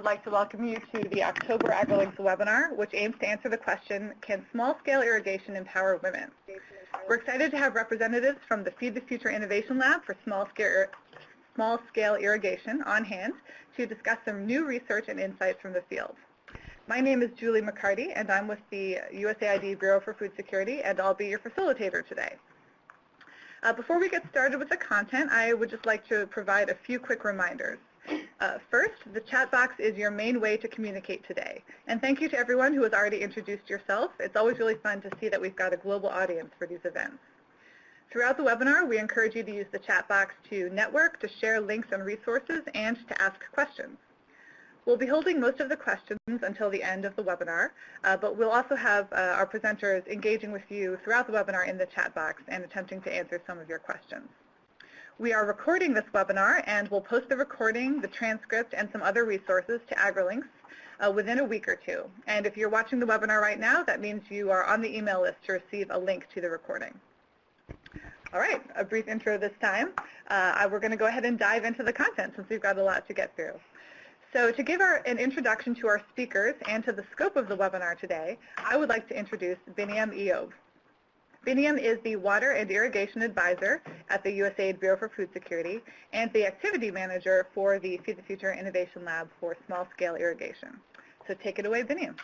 would like to welcome you to the October AgriLinks webinar, which aims to answer the question, can small-scale irrigation empower women? We're excited to have representatives from the Feed the Future Innovation Lab for small-scale small-scale irrigation on hand to discuss some new research and insights from the field. My name is Julie MacCartee, and I'm with the USAID Bureau for Food Security, and I'll be your facilitator today. Uh, before we get started with the content, I would just like to provide a few quick reminders. Uh, first, the chat box is your main way to communicate today. And thank you to everyone who has already introduced yourself. It's always really fun to see that we've got a global audience for these events. Throughout the webinar, we encourage you to use the chat box to network, to share links and resources, and to ask questions. We'll be holding most of the questions until the end of the webinar, uh, but we'll also have uh, our presenters engaging with you throughout the webinar in the chat box and attempting to answer some of your questions. We are recording this webinar and we'll post the recording, the transcript, and some other resources to AgriLinks uh, within a week or two. And if you're watching the webinar right now, that means you are on the email list to receive a link to the recording. All right, a brief intro this time. Uh, we're going to go ahead and dive into the content since we've got a lot to get through. So to give our, an introduction to our speakers and to the scope of the webinar today, I would like to introduce Biniam Iyob. Biniam is the Water and Irrigation Advisor at the USAID Bureau for Food Security and the Activity Manager for the Feed the Future Innovation Lab for Small-Scale Irrigation. So take it away, Biniam.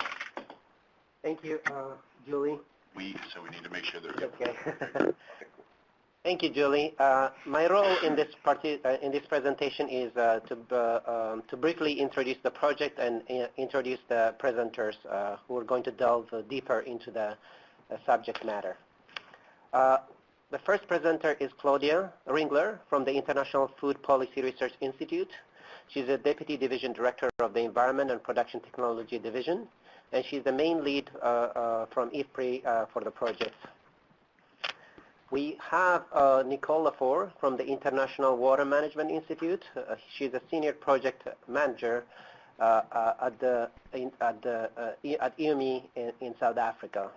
Thank you, uh, Julie. We, so we need to make sure they're Okay. Thank you, Julie. Uh, my role in this party, uh, in this presentation is uh, to uh, um, to briefly introduce the project and uh, introduce the presenters uh, who are going to delve deeper into the subject matter. The first presenter is Claudia Ringler from the International Food Policy Research Institute. She's a Deputy Division Director of the Environment and Production Technology Division, and she's the main lead from IFPRI for the project. We have uh, Nicole Lefore from the International Water Management Institute. Uh, she's a senior project manager uh, uh at the in, at the uh, at IWMI in, in, South Africa.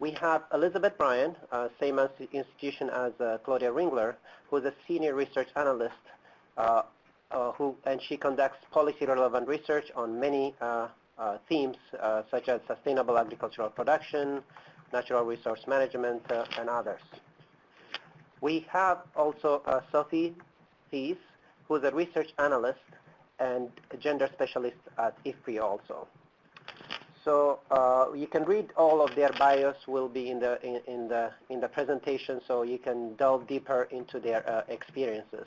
We have Elizabeth Bryan, uh, same as institution as Claudia Ringler, who is a senior research analyst, who and she conducts policy relevant research on many themes such as sustainable agricultural production, natural resource management, uh, and others. We have also uh, Sophie Theis, who is a research analyst and gender specialist at IFPRI also. So uh, you can read all of their bios will be in the in, in, the in the presentation, so you can delve deeper into their uh, experiences.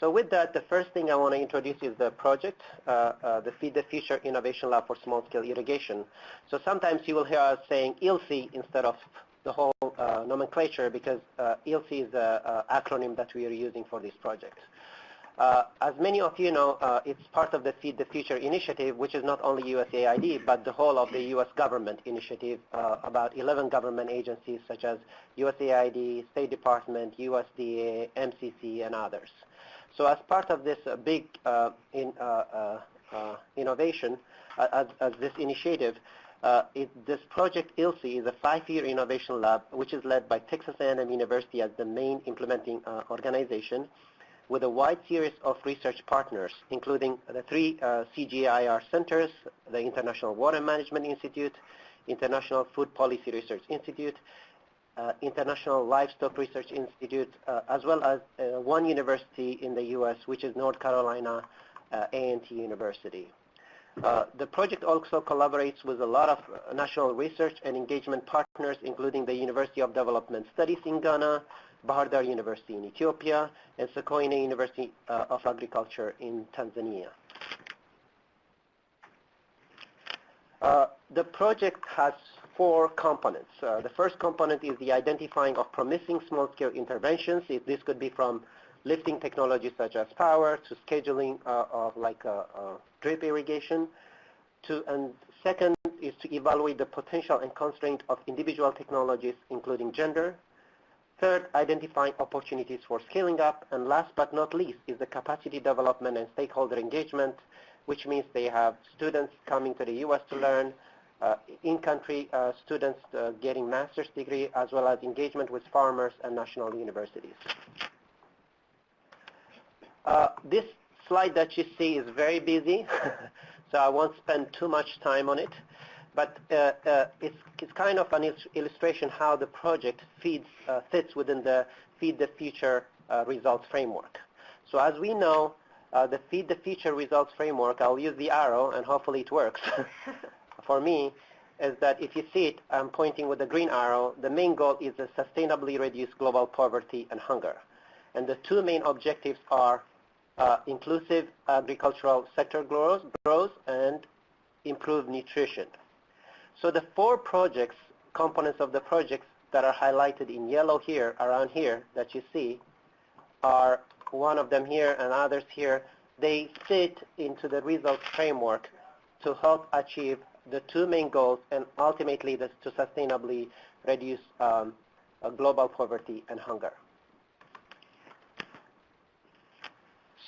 So with that, the first thing I want to introduce is the project, uh, uh, the Feed the Future Innovation Lab for Small-Scale Irrigation. So sometimes you will hear us saying ILSI instead of the whole uh, nomenclature because uh, ILSI is the acronym that we are using for this project. Uh, as many of you know, uh, it's part of the Feed the Future initiative, which is not only USAID, but the whole of the U.S. government initiative, uh, about 11 government agencies such as USAID, State Department, USDA, MCC, and others. So as part of this uh, big uh, in, uh, innovation, as, as, this initiative, it, this project ILSI is a five-year innovation lab, which is led by Texas A&M University as the main implementing organization with a wide series of research partners, including the three uh, CGIAR centers, the International Water Management Institute, International Food Policy Research Institute, uh, International Livestock Research Institute, uh, as well as uh, one university in the U.S., which is North Carolina A&T University. Uh, the project also collaborates with a lot of national research and engagement partners, including the University of Development Studies in Ghana, Bahir Dar University in Ethiopia, and Sokoine University uh, of Agriculture in Tanzania. Uh, the project has four components. Uh, the first component is the identifying of promising small-scale interventions. If this could be from lifting technologies such as power to scheduling uh, of like uh, uh, drip irrigation. To, and second is to evaluate the potential and constraint of individual technologies, including gender. Third, identifying opportunities for scaling up. And last but not least is the capacity development and stakeholder engagement, which means they have students coming to the U.S. to learn, uh, in-country uh, students uh, getting master's degree as well as engagement with farmers and national universities. Uh, this slide that you see is very busy, so I won't spend too much time on it. But uh, uh, it's, it's kind of an illustration how the project feeds, uh, fits within the Feed the Future uh, results framework. So as we know, uh, the Feed the Future results framework, I'll use the arrow and hopefully it works for me, is that if you see it, I'm pointing with the green arrow, the main goal is to sustainably reduce global poverty and hunger. And the two main objectives are uh, inclusive agricultural sector growth, growth and improved nutrition. So the four projects, components of the projects that are highlighted in yellow here, around here, that you see, are one of them here and others here. They fit into the results framework to help achieve the two main goals and ultimately the, to sustainably reduce um, uh, global poverty and hunger.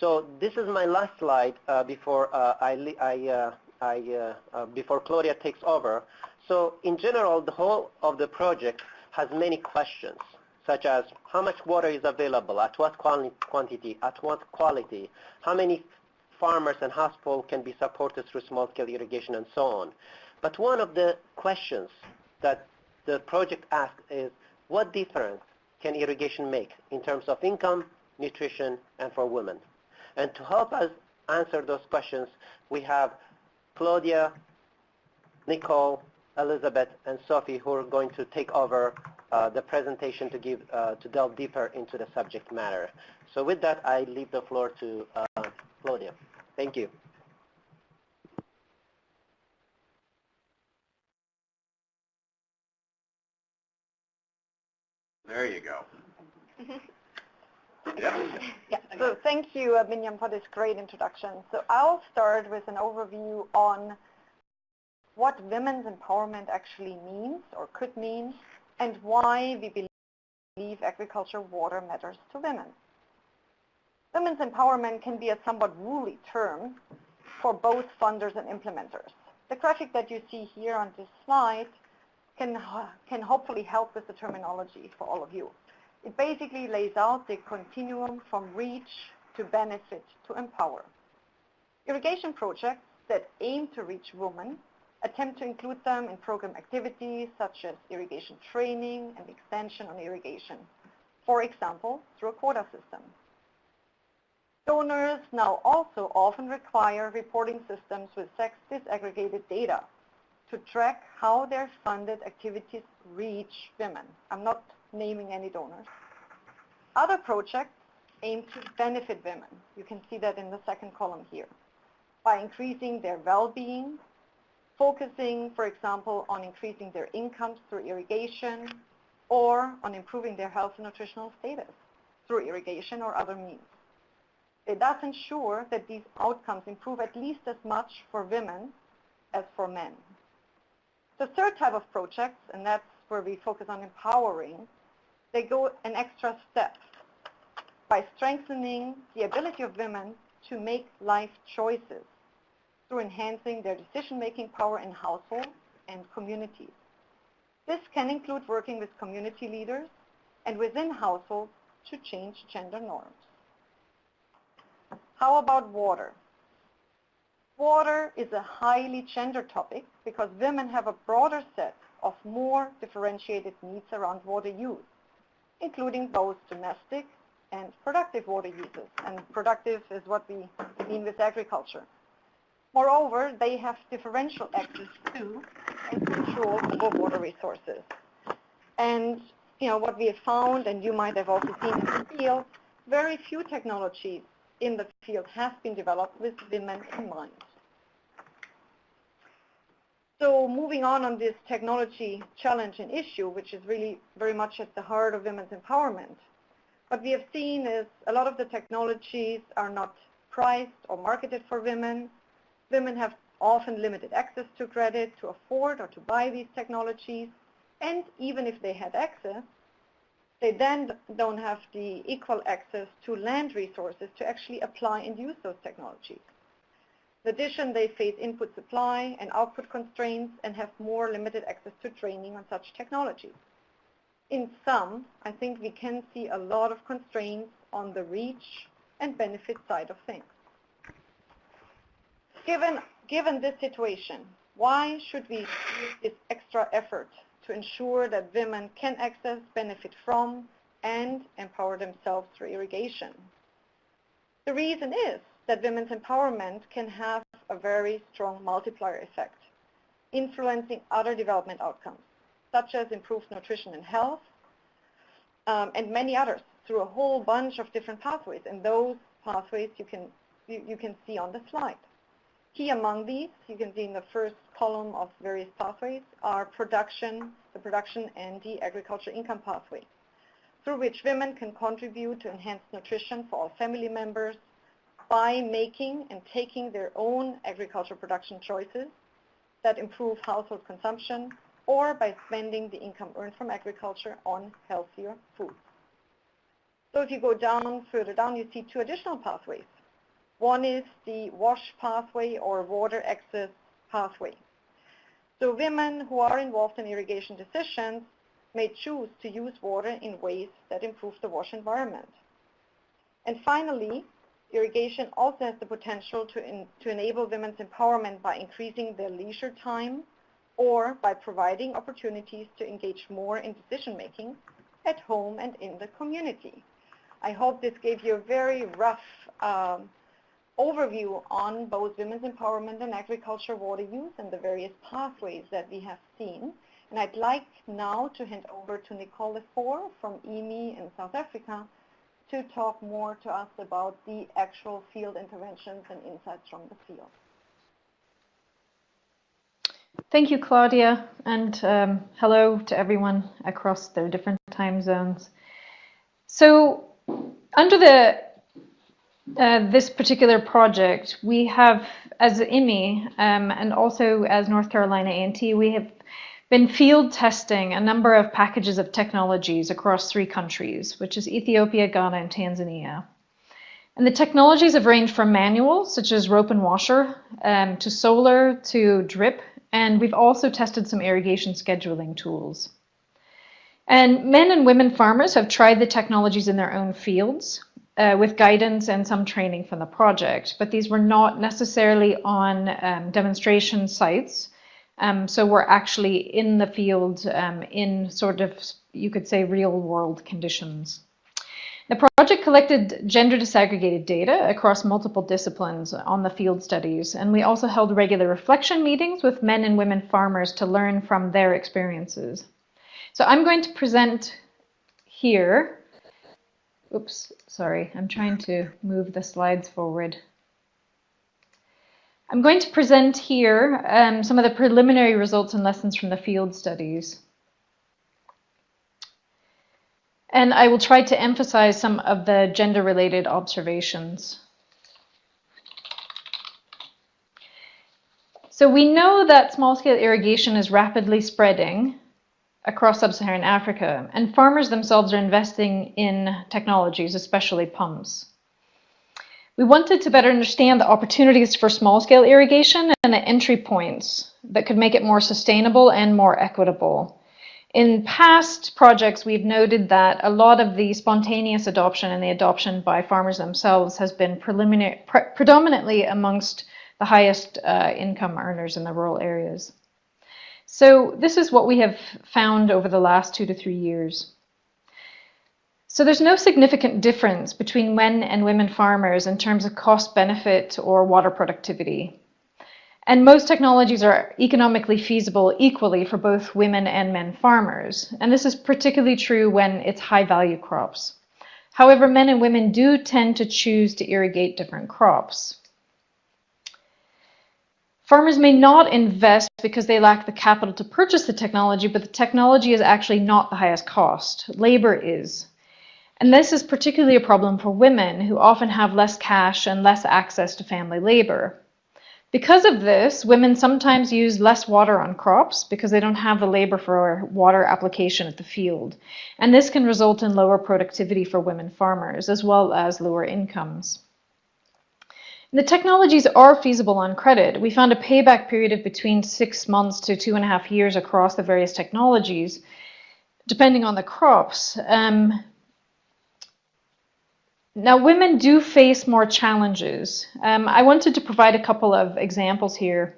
So this is my last slide uh, before uh, I, I, uh, I uh, uh, before Claudia takes over. So in general, the whole of the project has many questions, such as how much water is available, at what quantity, at what quality, how many farmers and households can be supported through small-scale irrigation, and so on. But one of the questions that the project asks is, what difference can irrigation make in terms of income, nutrition, and for women? And to help us answer those questions, we have Claudia, Nicole, Elizabeth, and Sophie who are going to take over uh, the presentation to give uh, to delve deeper into the subject matter. So with that, I leave the floor to uh, Claudia. Thank you. There you go. Yeah. So thank you, uh, Biniam, for this great introduction. So I'll start with an overview on what women's empowerment actually means or could mean and why we believe agriculture water matters to women. Women's empowerment can be a somewhat woolly term for both funders and implementers. The graphic that you see here on this slide can, can hopefully help with the terminology for all of you. It basically lays out the continuum from reach to benefit to empower. Irrigation projects that aim to reach women attempt to include them in program activities such as irrigation training and extension on irrigation, for example, through a quota system. Donors now also often require reporting systems with sex disaggregated data to track how their funded activities reach women. I'm not naming any donors. Other projects aim to benefit women. You can see that in the second column here by increasing their well-being, focusing, for example, on increasing their incomes through irrigation or on improving their health and nutritional status through irrigation or other means. It does ensure that these outcomes improve at least as much for women as for men. The third type of projects, and that's where we focus on empowering, they go an extra step by strengthening the ability of women to make life choices through enhancing their decision-making power in households and communities. This can include working with community leaders and within households to change gender norms. How about water? Water is a highly gender topic because women have a broader set of more differentiated needs around water use, including both domestic and productive water uses. And productive is what we mean with agriculture. Moreover, they have differential access to and control over water resources. And you know what we have found, and you might have also seen in the field, very few technologies in the field have been developed with women in mind. So moving on on this technology challenge and issue, which is really very much at the heart of women's empowerment, what we have seen is a lot of the technologies are not priced or marketed for women. Women have often limited access to credit to afford or to buy these technologies. And even if they had access, they then don't have the equal access to land resources to actually apply and use those technologies. In addition, they face input supply and output constraints and have more limited access to training on such technologies. In sum, I think we can see a lot of constraints on the reach and benefit side of things. Given, given this situation, why should we use this extra effort to ensure that women can access, benefit from, and empower themselves through irrigation? The reason is that women's empowerment can have a very strong multiplier effect, influencing other development outcomes, such as improved nutrition and health, um, and many others through a whole bunch of different pathways. And those pathways you can, you, you can see on the slide. Key among these, you can see in the first column of various pathways, are production, the production and the agriculture income pathway, through which women can contribute to enhanced nutrition for all family members by making and taking their own agricultural production choices that improve household consumption or by spending the income earned from agriculture on healthier foods. So if you go down, further down, you see two additional pathways. One is the WASH pathway or water access pathway. So women who are involved in irrigation decisions may choose to use water in ways that improve the WASH environment. And finally, irrigation also has the potential to, in, to enable women's empowerment by increasing their leisure time or by providing opportunities to engage more in decision making at home and in the community. I hope this gave you a very rough um, overview on both women's empowerment and agriculture water use and the various pathways that we have seen. And I'd like now to hand over to Nicole Lefore from IWMI in South Africa to talk more to us about the actual field interventions and insights from the field. Thank you, Claudia, and um, hello to everyone across the different time zones. So under the uh, this particular project, we have, as IWMI um, and also as North Carolina A&T, we have been field testing a number of packages of technologies across three countries, which is Ethiopia, Ghana, and Tanzania. And the technologies have ranged from manual, such as rope and washer, um, to solar, to drip, and we've also tested some irrigation scheduling tools. And men and women farmers have tried the technologies in their own fields uh, with guidance and some training from the project, but these were not necessarily on um, demonstration sites. Um, so we're actually in the field um, in sort of, you could say, real world conditions. The project collected gender disaggregated data across multiple disciplines on the field studies, and we also held regular reflection meetings with men and women farmers to learn from their experiences. So I'm going to present here. Oops, sorry, I'm trying to move the slides forward. I'm going to present here um, some of the preliminary results and lessons from the field studies. And I will try to emphasize some of the gender-related observations. So we know that small-scale irrigation is rapidly spreading across sub-Saharan Africa, and farmers themselves are investing in technologies, especially pumps. We wanted to better understand the opportunities for small-scale irrigation and the entry points that could make it more sustainable and more equitable. In past projects, we've noted that a lot of the spontaneous adoption and the adoption by farmers themselves has been pre predominantly amongst the highest uh, income earners in the rural areas. So this is what we have found over the last two to three years. So there's no significant difference between men and women farmers in terms of cost benefit or water productivity. And most technologies are economically feasible equally for both women and men farmers. And this is particularly true when it's high value crops. However, men and women do tend to choose to irrigate different crops. Farmers may not invest because they lack the capital to purchase the technology, but the technology is actually not the highest cost. Labor is. And this is particularly a problem for women who often have less cash and less access to family labor. Because of this, women sometimes use less water on crops because they don't have the labor for water application at the field. And this can result in lower productivity for women farmers, as well as lower incomes. The technologies are feasible on credit. We found a payback period of between six months to two and a half years across the various technologies, depending on the crops. Um, now, women do face more challenges. Um, I wanted to provide a couple of examples here.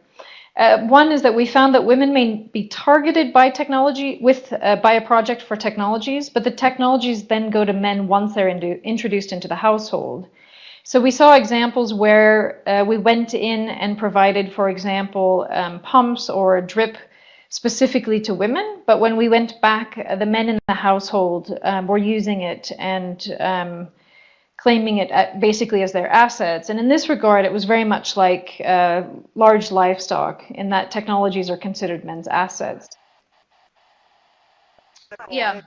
Uh, one is that we found that women may be targeted by technology with uh, by a project for technologies, but the technologies then go to men once they're introduced into the household. So we saw examples where uh, we went in and provided, for example, um, pumps or drip specifically to women, but when we went back, uh, the men in the household um, were using it and um, claiming it at, basically as their assets. And in this regard, it was very much like uh, large livestock in that technologies are considered men's assets. Yeah.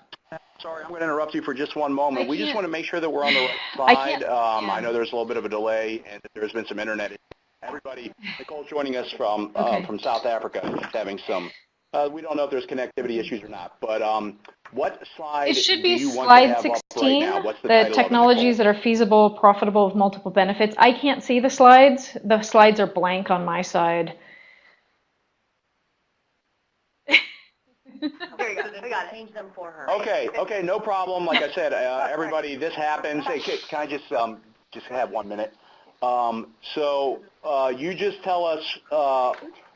Sorry, I'm going to interrupt you for just one moment. I we just can't- want to make sure that we're on the right I slide. can't- Um, yeah. I know there's a little bit of a delay, and there's been some internet. Everybody, Nicole joining us from uh, Okay. from South Africa, having some. Uh, we don't know if there's connectivity issues or not, but um, what slide It should be you want to slide have up right 16, the, the title of it, technologies that are feasible, profitable, with multiple benefits. I can't see the slides. The slides are blank on my side. There you go, we got it. Change them for her. Okay, okay, no problem. Like I said, uh, everybody, this happens. Hey, can, can I just um, just have one minute? Um, so uh, you just tell us.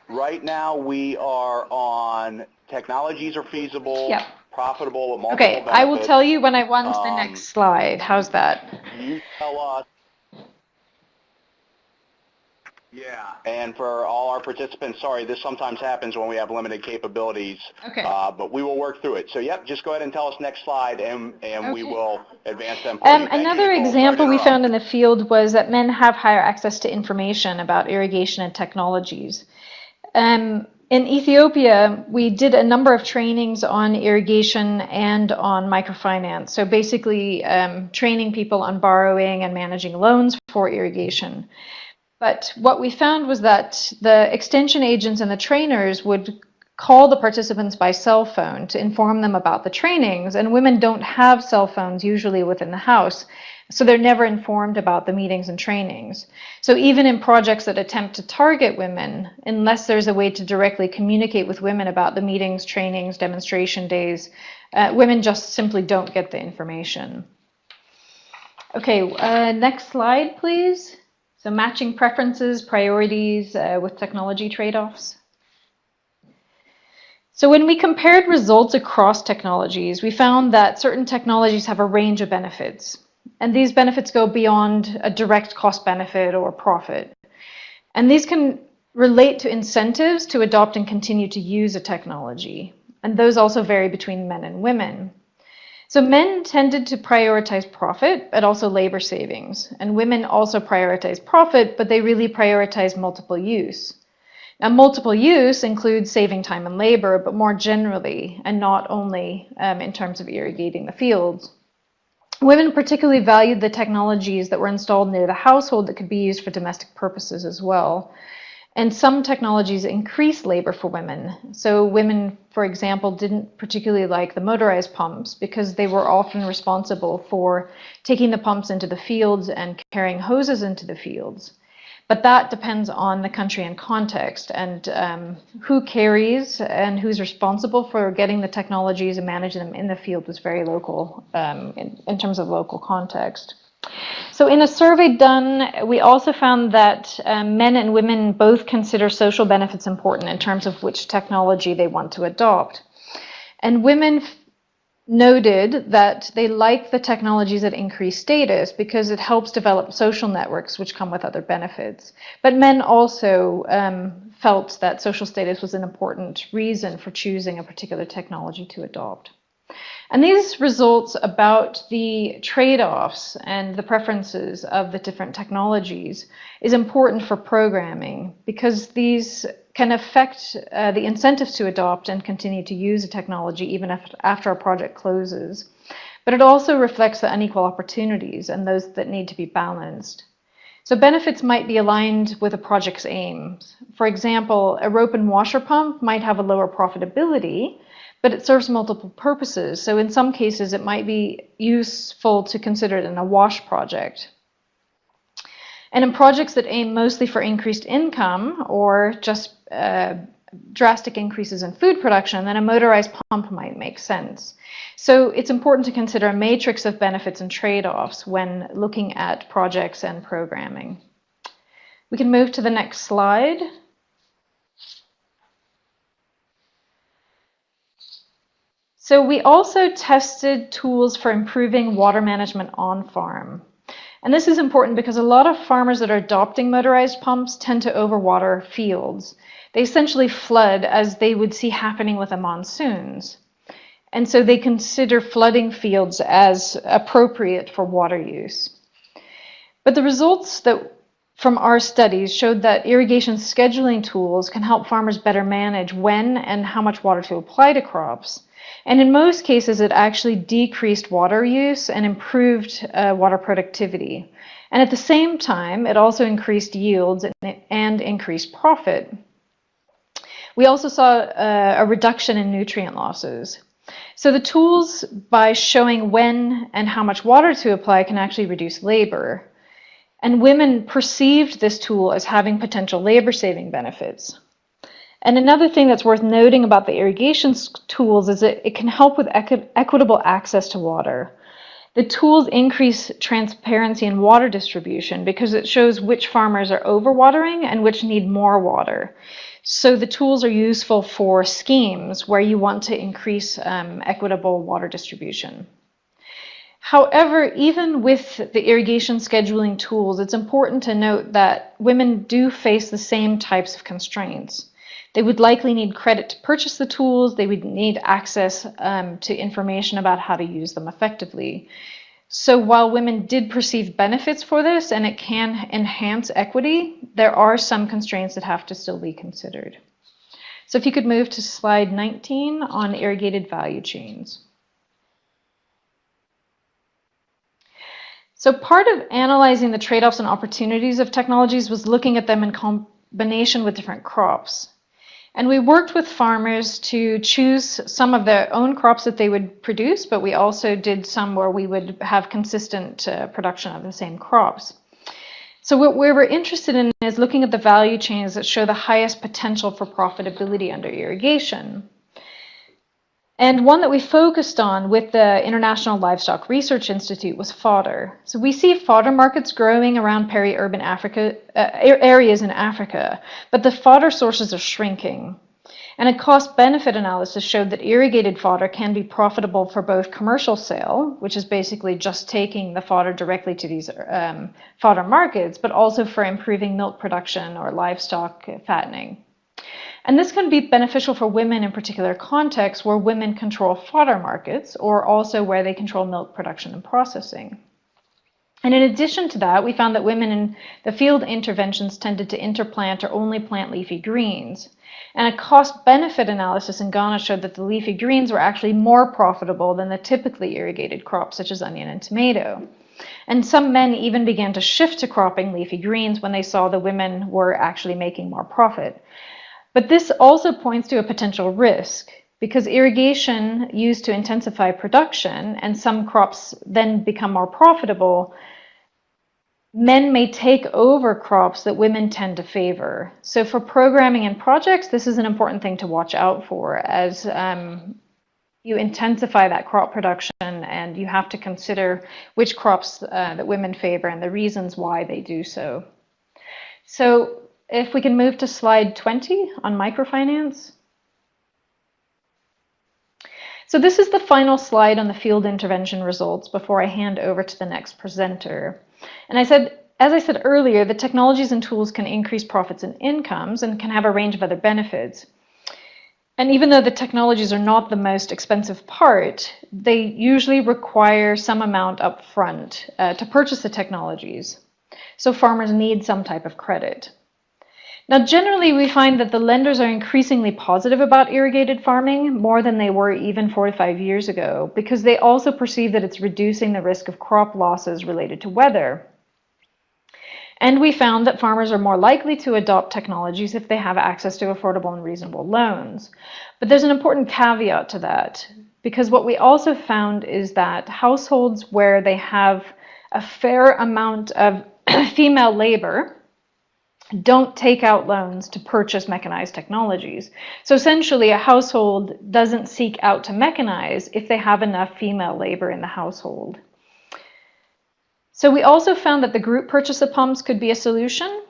Right now, we are on technologies are feasible, Yep. profitable with multiple Okay, I will tell you when I want the Um, next slide. How's that? You tell us. Yeah, and for all our participants, sorry, this sometimes happens when we have limited capabilities. Okay. Uh, but we will work through it. So, yep, just go ahead and tell us next slide, and, and we will advance them. Um, another Nicole. Sorry to example we found in the field was that men have higher access to information about irrigation and technologies. Um, in Ethiopia, we did a number of trainings on irrigation and on microfinance. So basically, um, training people on borrowing and managing loans for irrigation. But what we found was that the extension agents and the trainers would call the participants by cell phone to inform them about the trainings, and women don't have cell phones usually within the house. So they're never informed about the meetings and trainings. So even in projects that attempt to target women, unless there's a way to directly communicate with women about the meetings, trainings, demonstration days, uh, women just simply don't get the information. Okay, uh, next slide, please. So matching preferences, priorities uh, with technology trade-offs. So when we compared results across technologies, we found that certain technologies have a range of benefits. And these benefits go beyond a direct cost benefit or profit. And these can relate to incentives to adopt and continue to use a technology. And those also vary between men and women. So men tended to prioritize profit, but also labor savings. And women also prioritize profit, but they really prioritize multiple use. Now, multiple use includes saving time and labor, but more generally, and not only um, in terms of irrigating the fields. Women particularly valued the technologies that were installed near the household that could be used for domestic purposes as well. And some technologies increase labor for women. So women, for example, didn't particularly like the motorized pumps because they were often responsible for taking the pumps into the fields and carrying hoses into the fields. But that depends on the country and context and um, who carries and who's responsible for getting the technologies and managing them in the field was very local um, in, in terms of local context. So in a survey done, we also found that um, men and women both consider social benefits important in terms of which technology they want to adopt. And women noted that they like the technologies that increase status because it helps develop social networks which come with other benefits. But men also um, felt that social status was an important reason for choosing a particular technology to adopt. And these results about the trade-offs and the preferences of the different technologies is important for programming because these can affect uh, the incentives to adopt and continue to use a technology even after a project closes. But it also reflects the unequal opportunities and those that need to be balanced. So benefits might be aligned with a project's aims. For example, a rope and washer pump might have a lower profitability, but it serves multiple purposes. So in some cases, it might be useful to consider it in a wash project. And in projects that aim mostly for increased income or just uh, drastic increases in food production, then a motorized pump might make sense. So it's important to consider a matrix of benefits and trade-offs when looking at projects and programming. We can move to the next slide. So we also tested tools for improving water management on farm. And this is important because a lot of farmers that are adopting motorized pumps tend to overwater fields. They essentially flood as they would see happening with the monsoons. And so they consider flooding fields as appropriate for water use. But the results that from our studies showed that irrigation scheduling tools can help farmers better manage when and how much water to apply to crops. And in most cases, it actually decreased water use and improved uh, water productivity. And at the same time, it also increased yields and, and increased profit. We also saw uh, a reduction in nutrient losses. So the tools, by showing when and how much water to apply, can actually reduce labor. And women perceived this tool as having potential labor-saving benefits. And another thing that's worth noting about the irrigation tools is that it can help with equi equitable access to water. The tools increase transparency in water distribution because it shows which farmers are overwatering and which need more water. So the tools are useful for schemes where you want to increase um, equitable water distribution. However, even with the irrigation scheduling tools, it's important to note that women do face the same types of constraints. They would likely need credit to purchase the tools. They would need access um, to information about how to use them effectively. So while women did perceive benefits for this and it can enhance equity, there are some constraints that have to still be considered. So if you could move to slide 19 on irrigated value chains. So part of analyzing the trade-offs and opportunities of technologies was looking at them in combination with different crops. And we worked with farmers to choose some of their own crops that they would produce, but we also did some where we would have consistent uh, production of the same crops. So what we were interested in is looking at the value chains that show the highest potential for profitability under irrigation. And one that we focused on with the International Livestock Research Institute was fodder. So we see fodder markets growing around peri-urban Africa uh, areas in Africa, but the fodder sources are shrinking. And a cost-benefit analysis showed that irrigated fodder can be profitable for both commercial sale, which is basically just taking the fodder directly to these um, fodder markets, but also for improving milk production or livestock fattening. And this can be beneficial for women in particular contexts where women control fodder markets or also where they control milk production and processing. And in addition to that, we found that women in the field interventions tended to interplant or only plant leafy greens. And a cost-benefit analysis in Ghana showed that the leafy greens were actually more profitable than the typically irrigated crops such as onion and tomato. And some men even began to shift to cropping leafy greens when they saw the women were actually making more profit. But this also points to a potential risk because irrigation used to intensify production and some crops then become more profitable, men may take over crops that women tend to favor. So for programming and projects, this is an important thing to watch out for as um, you intensify that crop production and you have to consider which crops uh, that women favor and the reasons why they do so. So if we can move to slide 20 on microfinance. So this is the final slide on the field intervention results before I hand over to the next presenter. And I said, as I said earlier, the technologies and tools can increase profits and incomes and can have a range of other benefits. And even though the technologies are not the most expensive part, they usually require some amount up front uh, to purchase the technologies. So farmers need some type of credit. Now, generally, we find that the lenders are increasingly positive about irrigated farming more than they were even four to five years ago, because they also perceive that it's reducing the risk of crop losses related to weather. And we found that farmers are more likely to adopt technologies if they have access to affordable and reasonable loans. But there's an important caveat to that, because what we also found is that households where they have a fair amount of female labor, don't take out loans to purchase mechanized technologies. So essentially, a household doesn't seek out to mechanize if they have enough female labor in the household. So we also found that the group purchase of pumps could be a solution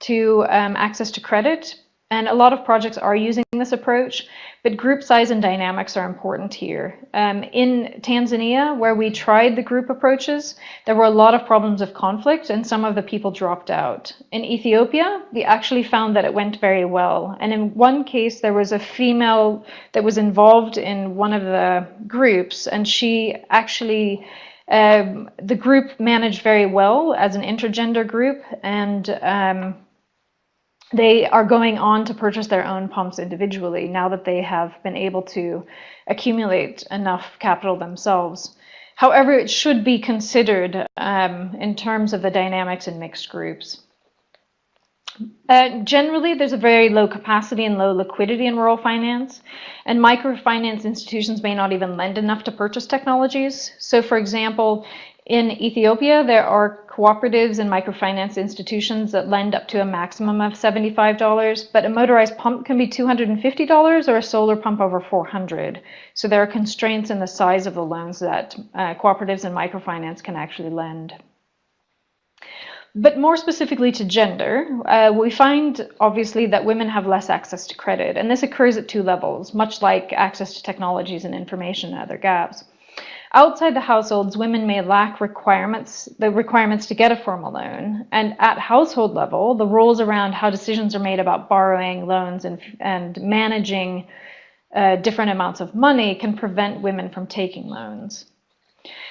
to um, access to credit. And a lot of projects are using this approach, but group size and dynamics are important here. Um, in Tanzania, where we tried the group approaches, there were a lot of problems of conflict and some of the people dropped out. In Ethiopia, we actually found that it went very well. And in one case, there was a female that was involved in one of the groups, and she actually um, the group managed very well as an intergender group, and um, they are going on to purchase their own pumps individually now that they have been able to accumulate enough capital themselves. However, it should be considered um, in terms of the dynamics in mixed groups. Uh, generally, there's a very low capacity and low liquidity in rural finance, and microfinance institutions may not even lend enough to purchase technologies. So, for example, in Ethiopia, there are cooperatives and microfinance institutions that lend up to a maximum of $75, but a motorized pump can be $250 or a solar pump over 400. So there are constraints in the size of the loans that uh, cooperatives and microfinance can actually lend. But more specifically to gender, uh, we find obviously that women have less access to credit, and this occurs at two levels, much like access to technologies and information and other gaps. Outside the households, women may lack requirements, the requirements to get a formal loan. And at household level, the rules around how decisions are made about borrowing loans and, and managing uh, different amounts of money can prevent women from taking loans.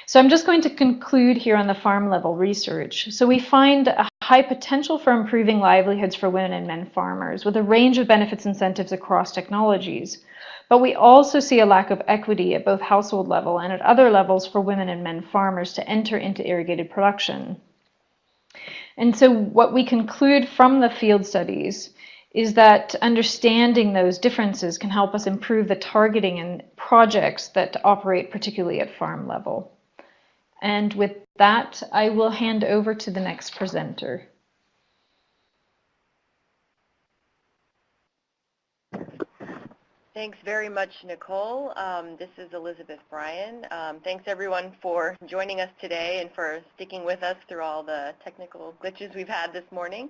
So I'm just going to conclude here on the farm level research. So we find a high potential for improving livelihoods for women and men farmers with a range of benefits incentives across technologies. But we also see a lack of equity at both household level and at other levels for women and men farmers to enter into irrigated production. And so what we conclude from the field studies is that understanding those differences can help us improve the targeting and projects that operate particularly at farm level. And with that, I will hand over to the next presenter. Thanks very much, Nicole. Um, this is Elizabeth Bryan. Um, thanks everyone for joining us today and for sticking with us through all the technical glitches we've had this morning.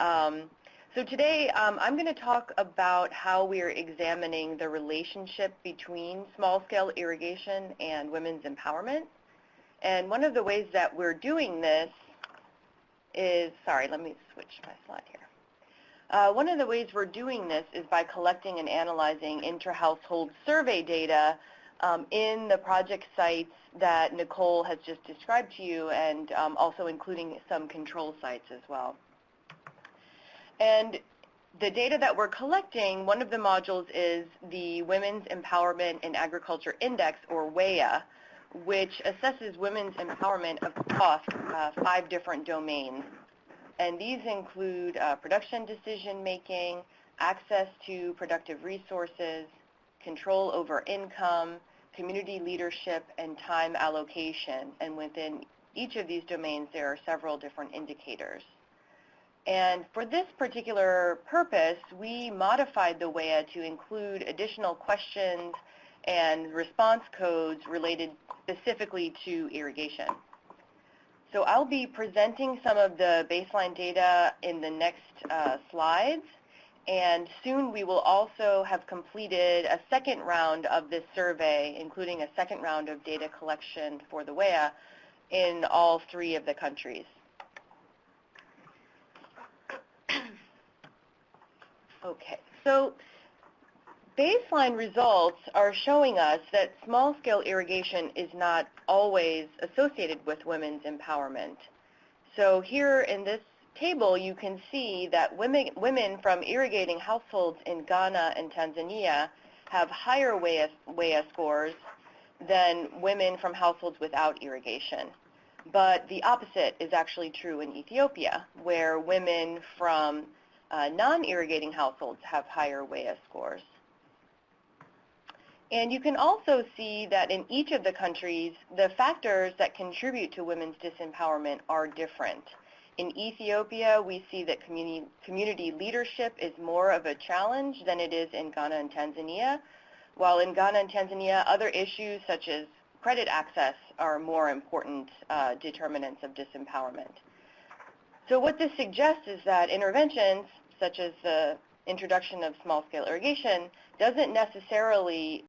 Um, so today um, I'm going to talk about how we're examining the relationship between small-scale irrigation and women's empowerment. And one of the ways that we're doing this is, sorry, let me switch my slide here. Uh, one of the ways we're doing this is by collecting and analyzing intra-household survey data um, in the project sites that Nicole has just described to you and um, also including some control sites as well. And the data that we're collecting, one of the modules is the Women's Empowerment in Agriculture Index, or WEA, which assesses women's empowerment across uh, five different domains. And these include uh, production decision making, access to productive resources, control over income, community leadership, and time allocation. And within each of these domains, there are several different indicators. And for this particular purpose, we modified the WEA to include additional questions and response codes related specifically to irrigation. So I'll be presenting some of the baseline data in the next uh, slides. And soon we will also have completed a second round of this survey, including a second round of data collection for the WEA in all three of the countries. okay, so baseline results are showing us that small-scale irrigation is not always associated with women's empowerment. So here in this table, you can see that women, women from irrigating households in Ghana and Tanzania have higher WEA, WEA scores than women from households without irrigation. But the opposite is actually true in Ethiopia, where women from uh, non-irrigating households have higher WEA scores. And you can also see that in each of the countries, the factors that contribute to women's disempowerment are different. In Ethiopia, we see that community, community leadership is more of a challenge than it is in Ghana and Tanzania, while in Ghana and Tanzania, other issues such as credit access are more important uh, determinants of disempowerment. So what this suggests is that interventions, such as the introduction of small-scale irrigation, doesn't necessarily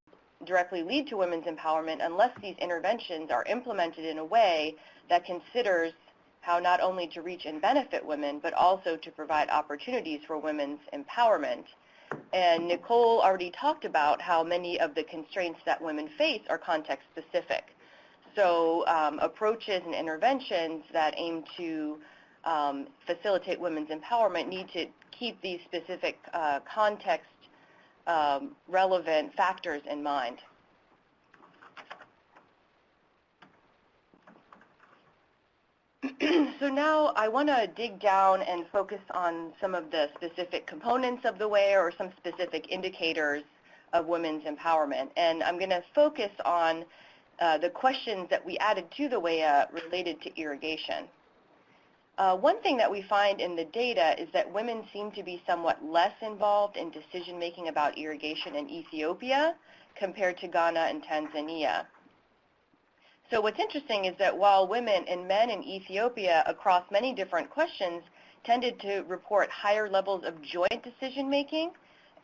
directly lead to women's empowerment unless these interventions are implemented in a way that considers how not only to reach and benefit women, but also to provide opportunities for women's empowerment. And Nicole already talked about how many of the constraints that women face are context specific. So um, approaches and interventions that aim to um, facilitate women's empowerment need to keep these specific uh, context um, relevant factors in mind. so now I want to dig down and focus on some of the specific components of the WEA or some specific indicators of women's empowerment. And I'm going to focus on uh, the questions that we added to the WEA related to irrigation. Uh, one thing that we find in the data is that women seem to be somewhat less involved in decision-making about irrigation in Ethiopia compared to Ghana and Tanzania. So what's interesting is that while women and men in Ethiopia across many different questions tended to report higher levels of joint decision-making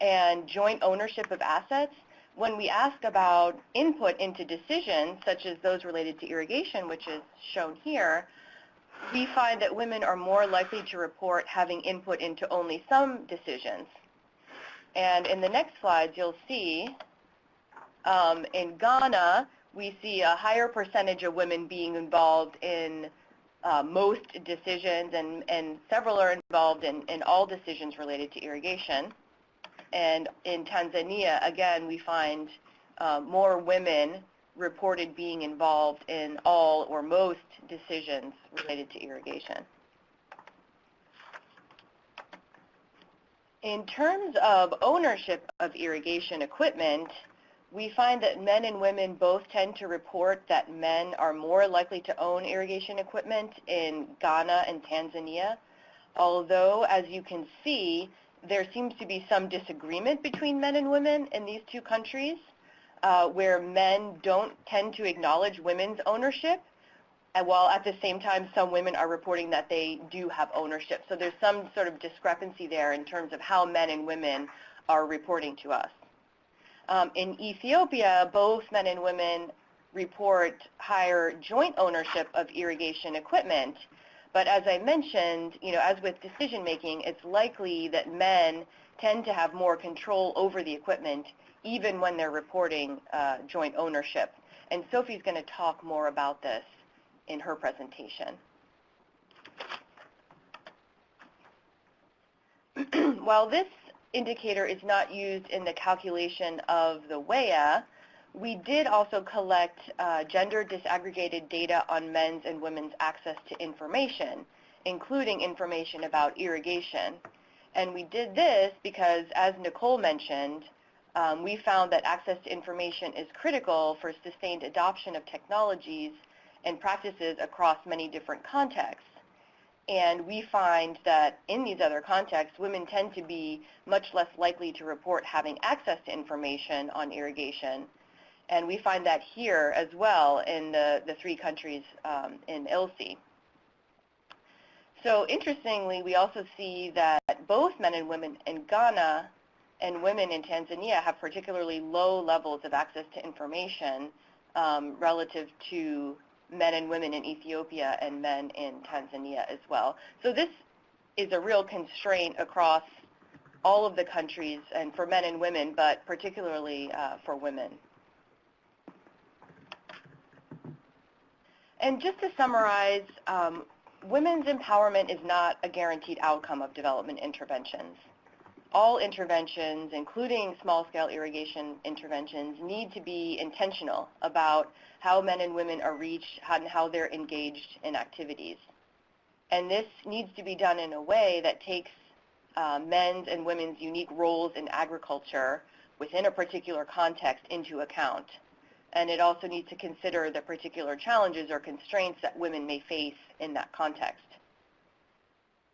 and joint ownership of assets, when we ask about input into decisions, such as those related to irrigation, which is shown here, we find that women are more likely to report having input into only some decisions. And in the next slides, you'll see um, in Ghana, we see a higher percentage of women being involved in uh, most decisions, and, and several are involved in, in all decisions related to irrigation. And in Tanzania, again, we find uh, more women reported being involved in all or most decisions related to irrigation. In terms of ownership of irrigation equipment, we find that men and women both tend to report that men are more likely to own irrigation equipment in Ghana and Tanzania, although, as you can see, there seems to be some disagreement between men and women in these two countries, uh, where men don't tend to acknowledge women's ownership, and while at the same time some women are reporting that they do have ownership. So there's some sort of discrepancy there in terms of how men and women are reporting to us. Um, in Ethiopia, both men and women report higher joint ownership of irrigation equipment. But as I mentioned, you know, as with decision making, it's likely that men tend to have more control over the equipment even when they're reporting uh, joint ownership. And Sophie's going to talk more about this in her presentation. While this indicator is not used in the calculation of the WEA, we did also collect uh, gender disaggregated data on men's and women's access to information, including information about irrigation. And we did this because, as Nicole mentioned, um, we found that access to information is critical for sustained adoption of technologies and practices across many different contexts. And we find that in these other contexts, women tend to be much less likely to report having access to information on irrigation. And we find that here as well in the, the three countries um, in ILSI. So interestingly, we also see that both men and women in Ghana and women in Tanzania have particularly low levels of access to information um, relative to men and women in Ethiopia and men in Tanzania as well. So this is a real constraint across all of the countries and for men and women, but particularly uh, for women. And just to summarize, um, women's empowerment is not a guaranteed outcome of development interventions all interventions, including small-scale irrigation interventions, need to be intentional about how men and women are reached and how they're engaged in activities. And this needs to be done in a way that takes uh, men's and women's unique roles in agriculture within a particular context into account. And it also needs to consider the particular challenges or constraints that women may face in that context.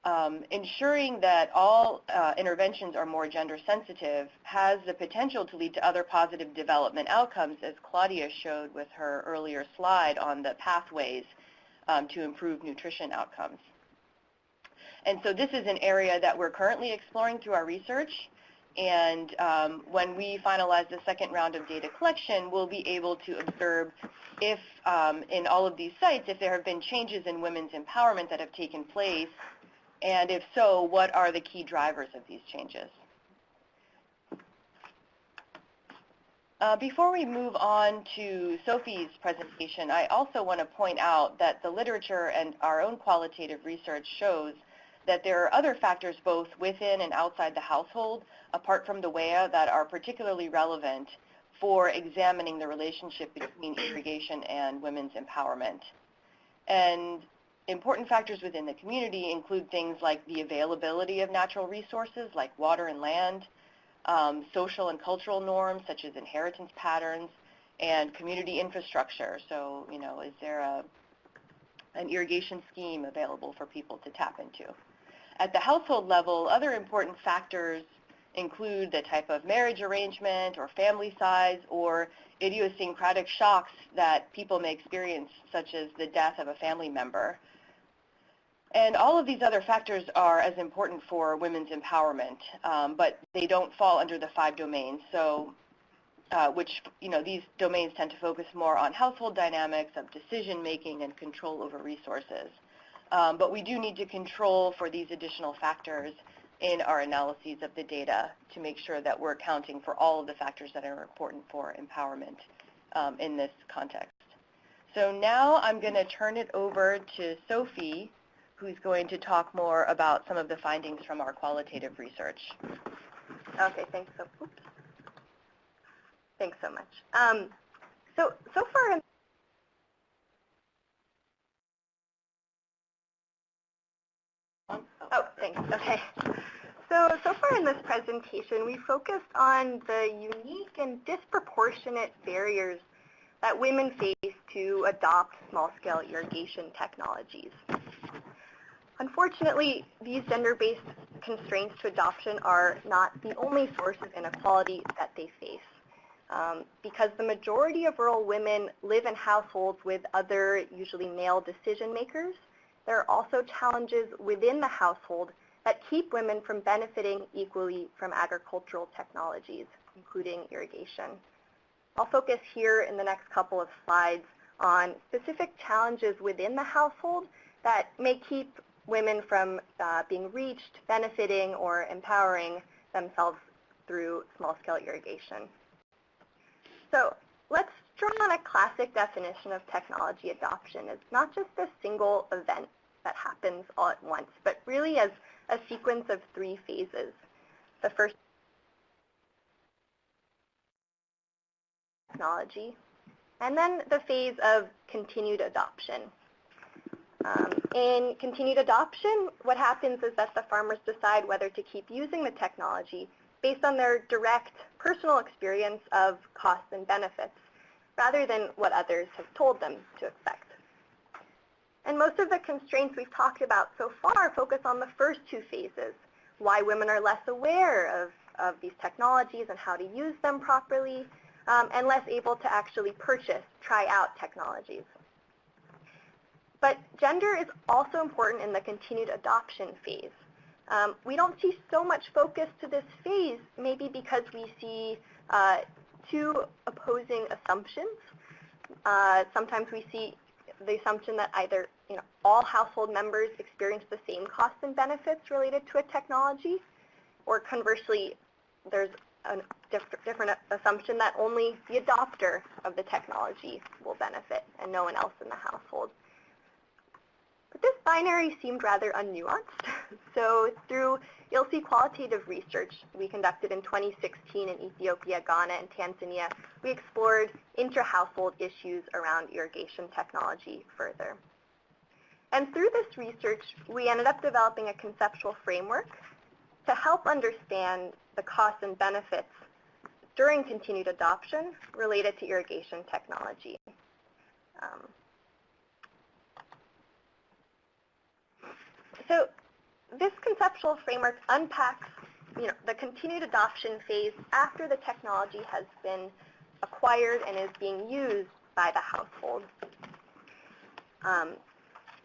Um, ensuring that all uh, interventions are more gender sensitive has the potential to lead to other positive development outcomes, as Claudia showed with her earlier slide on the pathways um, to improve nutrition outcomes. And so this is an area that we're currently exploring through our research. And um, when we finalize the second round of data collection, we'll be able to observe if um, in all of these sites, if there have been changes in women's empowerment that have taken place and if so, what are the key drivers of these changes? Uh, before we move on to Sophie's presentation, I also want to point out that the literature and our own qualitative research shows that there are other factors both within and outside the household, apart from the WEA, that are particularly relevant for examining the relationship between irrigation and women's empowerment. And important factors within the community include things like the availability of natural resources like water and land, um, social and cultural norms such as inheritance patterns, and community infrastructure. So, you know, is there a, an irrigation scheme available for people to tap into? At the household level, other important factors include the type of marriage arrangement or family size or idiosyncratic shocks that people may experience, such as the death of a family member. And all of these other factors are as important for women's empowerment, um, but they don't fall under the five domains. So, uh, which, you know, these domains tend to focus more on household dynamics of decision making and control over resources. Um, but we do need to control for these additional factors in our analyses of the data to make sure that we're accounting for all of the factors that are important for empowerment um, in this context. So now I'm going to turn it over to Sophie who's going to talk more about some of the findings from our qualitative research. Okay, thanks so, oops. Thanks so much. Um, so, so far Oh, thanks. Okay. So, so far in this presentation, we focused on the unique and disproportionate barriers that women face to adopt small-scale irrigation technologies. Unfortunately, these gender-based constraints to adoption are not the only source of inequality that they face. Um, because the majority of rural women live in households with other, usually male decision makers, there are also challenges within the household that keep women from benefiting equally from agricultural technologies, including irrigation. I'll focus here in the next couple of slides on specific challenges within the household that may keep women from uh, being reached, benefiting, or empowering themselves through small-scale irrigation. So let's draw on a classic definition of technology adoption. It's not just a single event that happens all at once, but really as a sequence of three phases. The first technology, and then the phase of continued adoption, um, in continued adoption, what happens is that the farmers decide whether to keep using the technology based on their direct personal experience of costs and benefits, rather than what others have told them to expect. And most of the constraints we've talked about so far focus on the first two phases, why women are less aware of, of these technologies and how to use them properly, um, and less able to actually purchase, try out technologies. But gender is also important in the continued adoption phase. Um, we don't see so much focus to this phase, maybe because we see uh, two opposing assumptions. Uh, sometimes we see the assumption that either you know, all household members experience the same costs and benefits related to a technology, or conversely, there's a diff different assumption that only the adopter of the technology will benefit and no one else in the household. But this binary seemed rather unnuanced. so through ILSI qualitative research we conducted in 2016 in Ethiopia, Ghana, and Tanzania, we explored intra-household issues around irrigation technology further. And through this research, we ended up developing a conceptual framework to help understand the costs and benefits during continued adoption related to irrigation technology. Um, So this conceptual framework unpacks you know, the continued adoption phase after the technology has been acquired and is being used by the household. Um,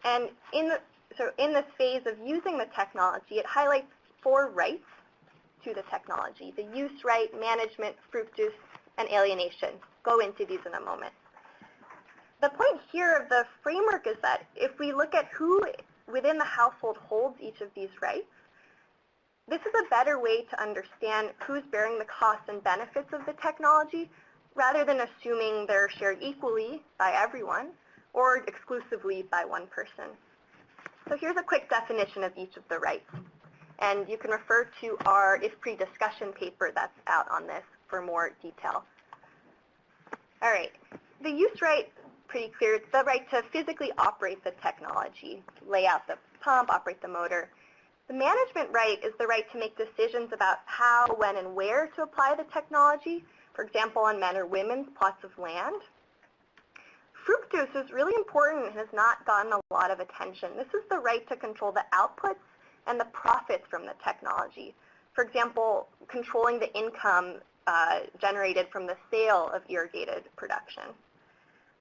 and in the, so in this phase of using the technology, it highlights four rights to the technology, the use right, management, fructus, and alienation. Go into these in a moment. The point here of the framework is that if we look at who within the household holds each of these rights, this is a better way to understand who's bearing the costs and benefits of the technology rather than assuming they're shared equally by everyone or exclusively by one person. So here's a quick definition of each of the rights. And you can refer to our IFPRI discussion paper that's out on this for more detail. All right, the use right, pretty clear. It's the right to physically operate the technology, lay out the pump, operate the motor. The management right is the right to make decisions about how, when, and where to apply the technology, for example, on men or women's plots of land. Fructus is really important and has not gotten a lot of attention. This is the right to control the outputs and the profits from the technology. For example, controlling the income uh, generated from the sale of irrigated production.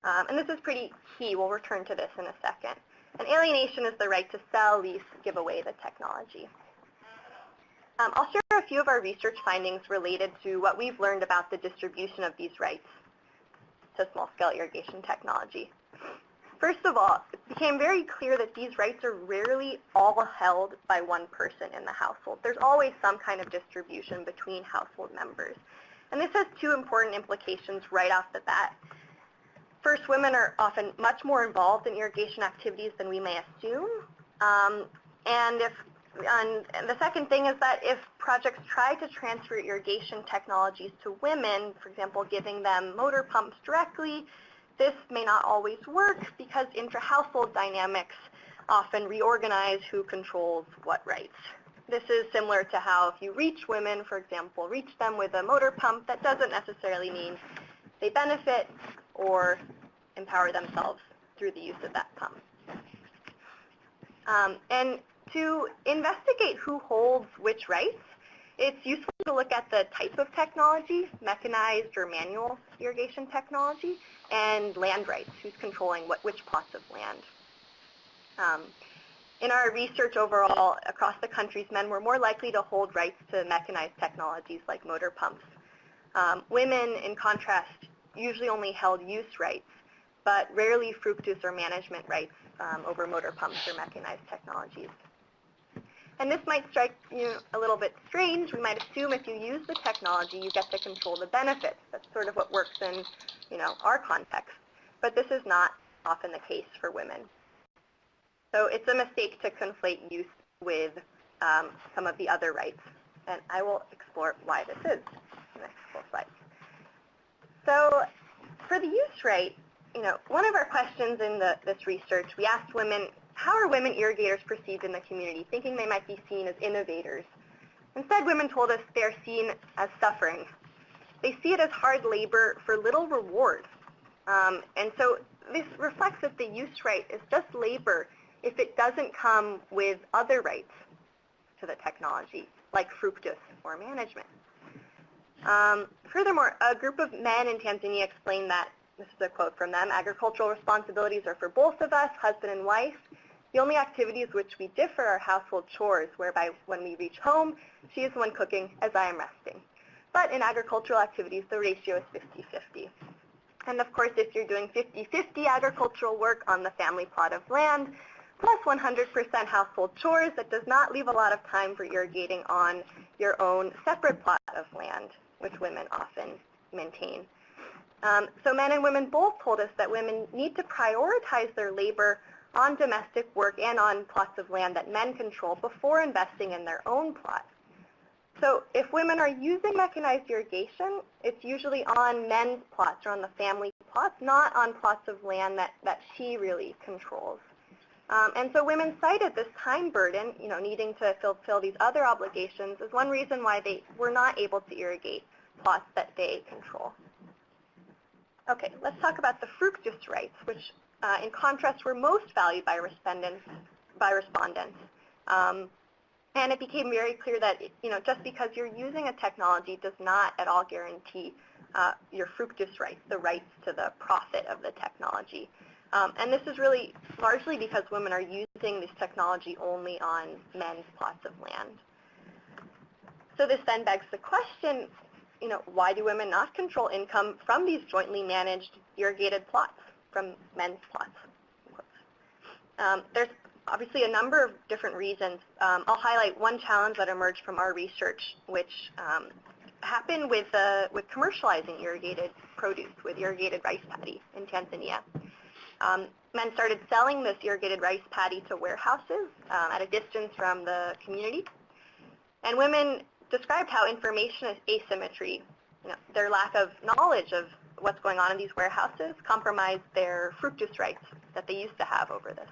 Um, and this is pretty key. We'll return to this in a second. And alienation is the right to sell, lease, give away the technology. Um, I'll share a few of our research findings related to what we've learned about the distribution of these rights to small-scale irrigation technology. First of all, it became very clear that these rights are rarely all held by one person in the household. There's always some kind of distribution between household members. And this has two important implications right off the bat. First, women are often much more involved in irrigation activities than we may assume. Um, and if and, the second thing is that if projects try to transfer irrigation technologies to women, for example, giving them motor pumps directly, this may not always work because intra-household dynamics often reorganize who controls what rights. This is similar to how if you reach women, for example, reach them with a motor pump, that doesn't necessarily mean they benefit or empower themselves through the use of that pump. Um, and to investigate who holds which rights, it's useful to look at the type of technology, mechanized or manual irrigation technology, and land rights, who's controlling what, which plots of land. Um, in our research overall across the countries, men were more likely to hold rights to mechanized technologies like motor pumps. Um, women, in contrast, usually only held use rights, but rarely fructus or management rights um, over motor pumps or mechanized technologies. And this might strike you a little bit strange. We might assume if you use the technology, you get to control the benefits. That's sort of what works in you know, our context. But this is not often the case for women. So it's a mistake to conflate use with um, some of the other rights. And I will explore why this is in the next couple slides. So for the use rate, you know, one of our questions in the, this research, we asked women, how are women irrigators perceived in the community, thinking they might be seen as innovators? Instead, women told us they're seen as suffering. They see it as hard labor for little reward. Um, and so this reflects that the use right is just labor if it doesn't come with other rights to the technology, like fructus or management. Um, furthermore, a group of men in Tanzania explained that, this is a quote from them, agricultural responsibilities are for both of us, husband and wife. The only activities which we differ are household chores, whereby when we reach home, she is the one cooking as I am resting. But in agricultural activities, the ratio is 50-50. And of course, if you're doing 50-50 agricultural work on the family plot of land, plus 100% household chores, that does not leave a lot of time for irrigating on your own separate plot of land, which women often maintain. Um, so men and women both told us that women need to prioritize their labor on domestic work and on plots of land that men control before investing in their own plots. So if women are using mechanized irrigation, it's usually on men's plots or on the family plots, not on plots of land that, that she really controls. Um, and so women cited this time burden, you know, needing to fulfill these other obligations as one reason why they were not able to irrigate plots that they control. Okay, let's talk about the fructus rights, which uh, in contrast were most valued by respondents. By respondents. Um, And it became very clear that, you know, just because you're using a technology does not at all guarantee uh, your fructus rights, the rights to the profit of the technology. Um, and this is really largely because women are using this technology only on men's plots of land. So this then begs the question, you know, why do women not control income from these jointly managed irrigated plots, from men's plots? Um, there's obviously a number of different reasons. Um, I'll highlight one challenge that emerged from our research, which um, happened with, uh, with commercializing irrigated produce, with irrigated rice paddy in Tanzania. Um, men started selling this irrigated rice paddy to warehouses um, at a distance from the community. And women described how information asymmetry, you know, their lack of knowledge of what's going on in these warehouses compromised their fructus rights that they used to have over this.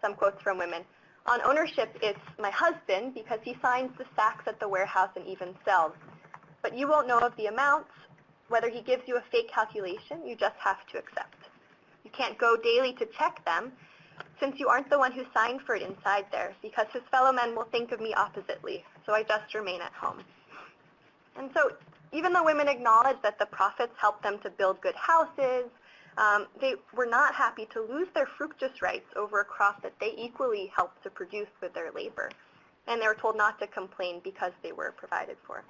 Some quotes from women. On ownership, it's my husband because he signs the sacks at the warehouse and even sells. But you won't know of the amounts, whether he gives you a fake calculation, you just have to accept. You can't go daily to check them since you aren't the one who signed for it inside there because his fellow men will think of me oppositely, so I just remain at home. And so even though women acknowledge that the profits help them to build good houses, um, they were not happy to lose their fructus rights over a crop that they equally helped to produce with their labor. And they were told not to complain because they were provided for.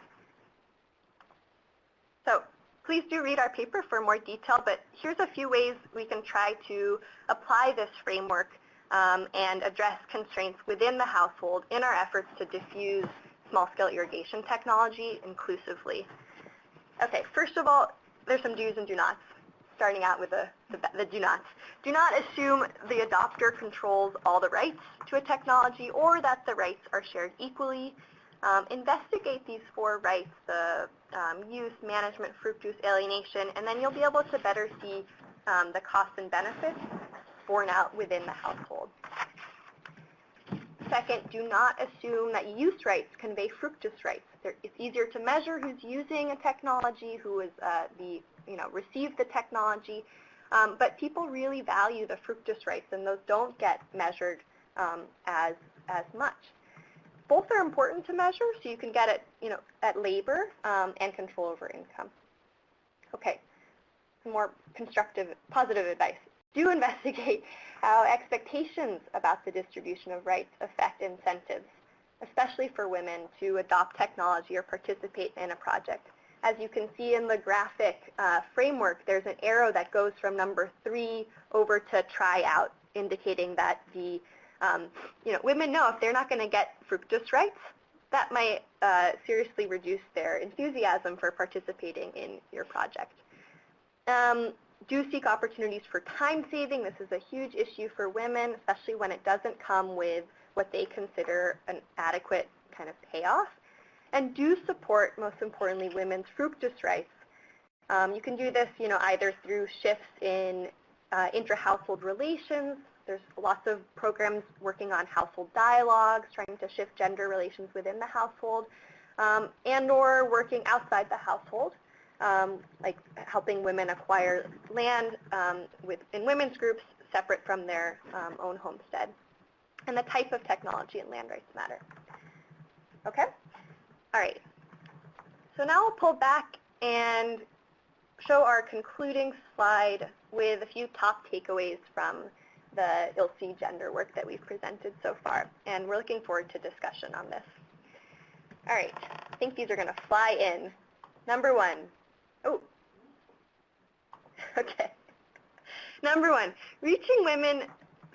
So please do read our paper for more detail, but here's a few ways we can try to apply this framework um, and address constraints within the household in our efforts to diffuse small-scale irrigation technology inclusively. Okay, first of all, there's some do's and do nots starting out with the, the, the do nots. Do not assume the adopter controls all the rights to a technology or that the rights are shared equally. Um, investigate these four rights, the um, use, management, fructus, alienation, and then you'll be able to better see um, the costs and benefits borne out within the household. Second, do not assume that use rights convey fructus rights. It's easier to measure who's using a technology, who is uh, the you know, receive the technology. Um, but people really value the fructus rights, and those don't get measured um, as, as much. Both are important to measure, so you can get it you know, at labor um, and control over income. Okay, more constructive, positive advice. Do investigate how expectations about the distribution of rights affect incentives, especially for women to adopt technology or participate in a project. As you can see in the graphic uh, framework, there's an arrow that goes from number three over to try out, indicating that the um, you know, women know if they're not going to get fructus rights, that might uh, seriously reduce their enthusiasm for participating in your project. Um, do seek opportunities for time saving. This is a huge issue for women, especially when it doesn't come with what they consider an adequate kind of payoff and do support, most importantly, women's fructus rights. Um, you can do this, you know, either through shifts in uh, intra-household relations. There's lots of programs working on household dialogues, trying to shift gender relations within the household, um, and or working outside the household, um, like helping women acquire land um, with, in women's groups separate from their um, own homestead. And the type of technology and land rights matter. Okay? All right. So now we'll pull back and show our concluding slide with a few top takeaways from the ILSI gender work that we've presented so far. And we're looking forward to discussion on this. All right. I think these are going to fly in. Number one. Oh. Okay. Number one, reaching women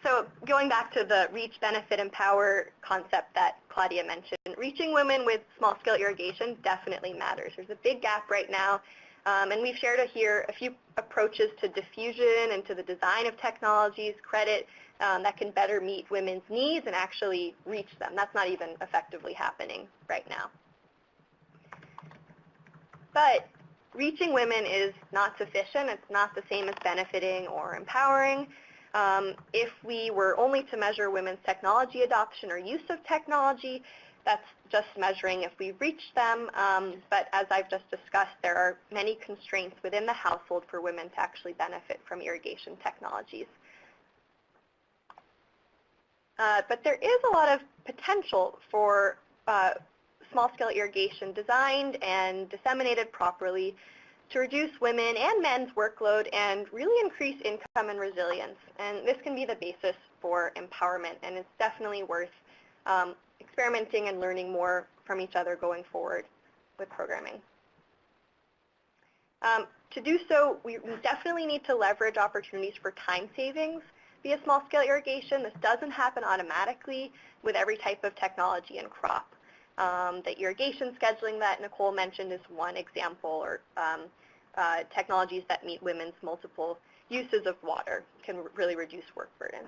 so going back to the reach, benefit, empower concept that Claudia mentioned, reaching women with small-scale irrigation definitely matters. There's a big gap right now, um, and we've shared here a few approaches to diffusion and to the design of technologies, credit, um, that can better meet women's needs and actually reach them. That's not even effectively happening right now. But reaching women is not sufficient. It's not the same as benefiting or empowering. Um, if we were only to measure women's technology adoption or use of technology, that's just measuring if we reach them. Um, but as I've just discussed, there are many constraints within the household for women to actually benefit from irrigation technologies. Uh, but there is a lot of potential for uh, small-scale irrigation designed and disseminated properly to reduce women and men's workload and really increase income and resilience. And this can be the basis for empowerment, and it's definitely worth um, experimenting and learning more from each other going forward with programming. Um, to do so, we, definitely need to leverage opportunities for time savings via small-scale irrigation. This doesn't happen automatically with every type of technology and crop. Um, the irrigation scheduling that Nicole mentioned is one example, or um, uh, technologies that meet women's multiple uses of water can really reduce work burden.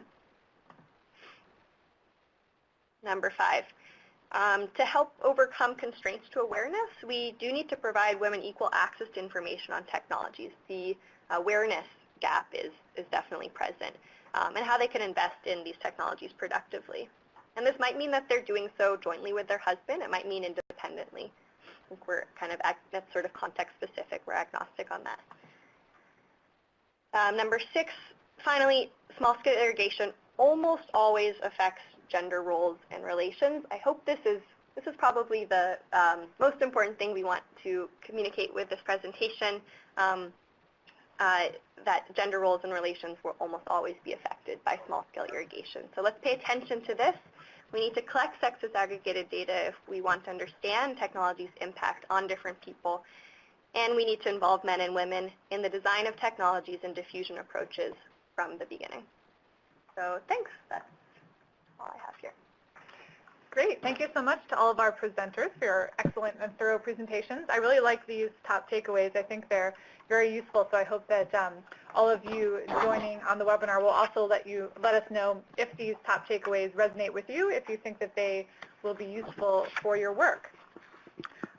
Number five, um, to help overcome constraints to awareness, we do need to provide women equal access to information on technologies. The awareness gap is, is definitely present, um, and how they can invest in these technologies productively. And this might mean that they're doing so jointly with their husband. It might mean independently. I think we're kind of, that's sort of context specific. We're agnostic on that. Um, number six, finally, small-scale irrigation almost always affects gender roles and relations. I hope this is this is probably the um, most important thing we want to communicate with this presentation, um, uh, that gender roles and relations will almost always be affected by small-scale irrigation. So let's pay attention to this. We need to collect sex disaggregated data if we want to understand technology's impact on different people. And we need to involve men and women in the design of technologies and diffusion approaches from the beginning. So thanks. That's all I have here. Great. Thank you so much to all of our presenters for your excellent and thorough presentations. I really like these top takeaways. I think they're very useful, so I hope that um, all of you joining on the webinar will also let you let us know if these top takeaways resonate with you, if you think that they will be useful for your work.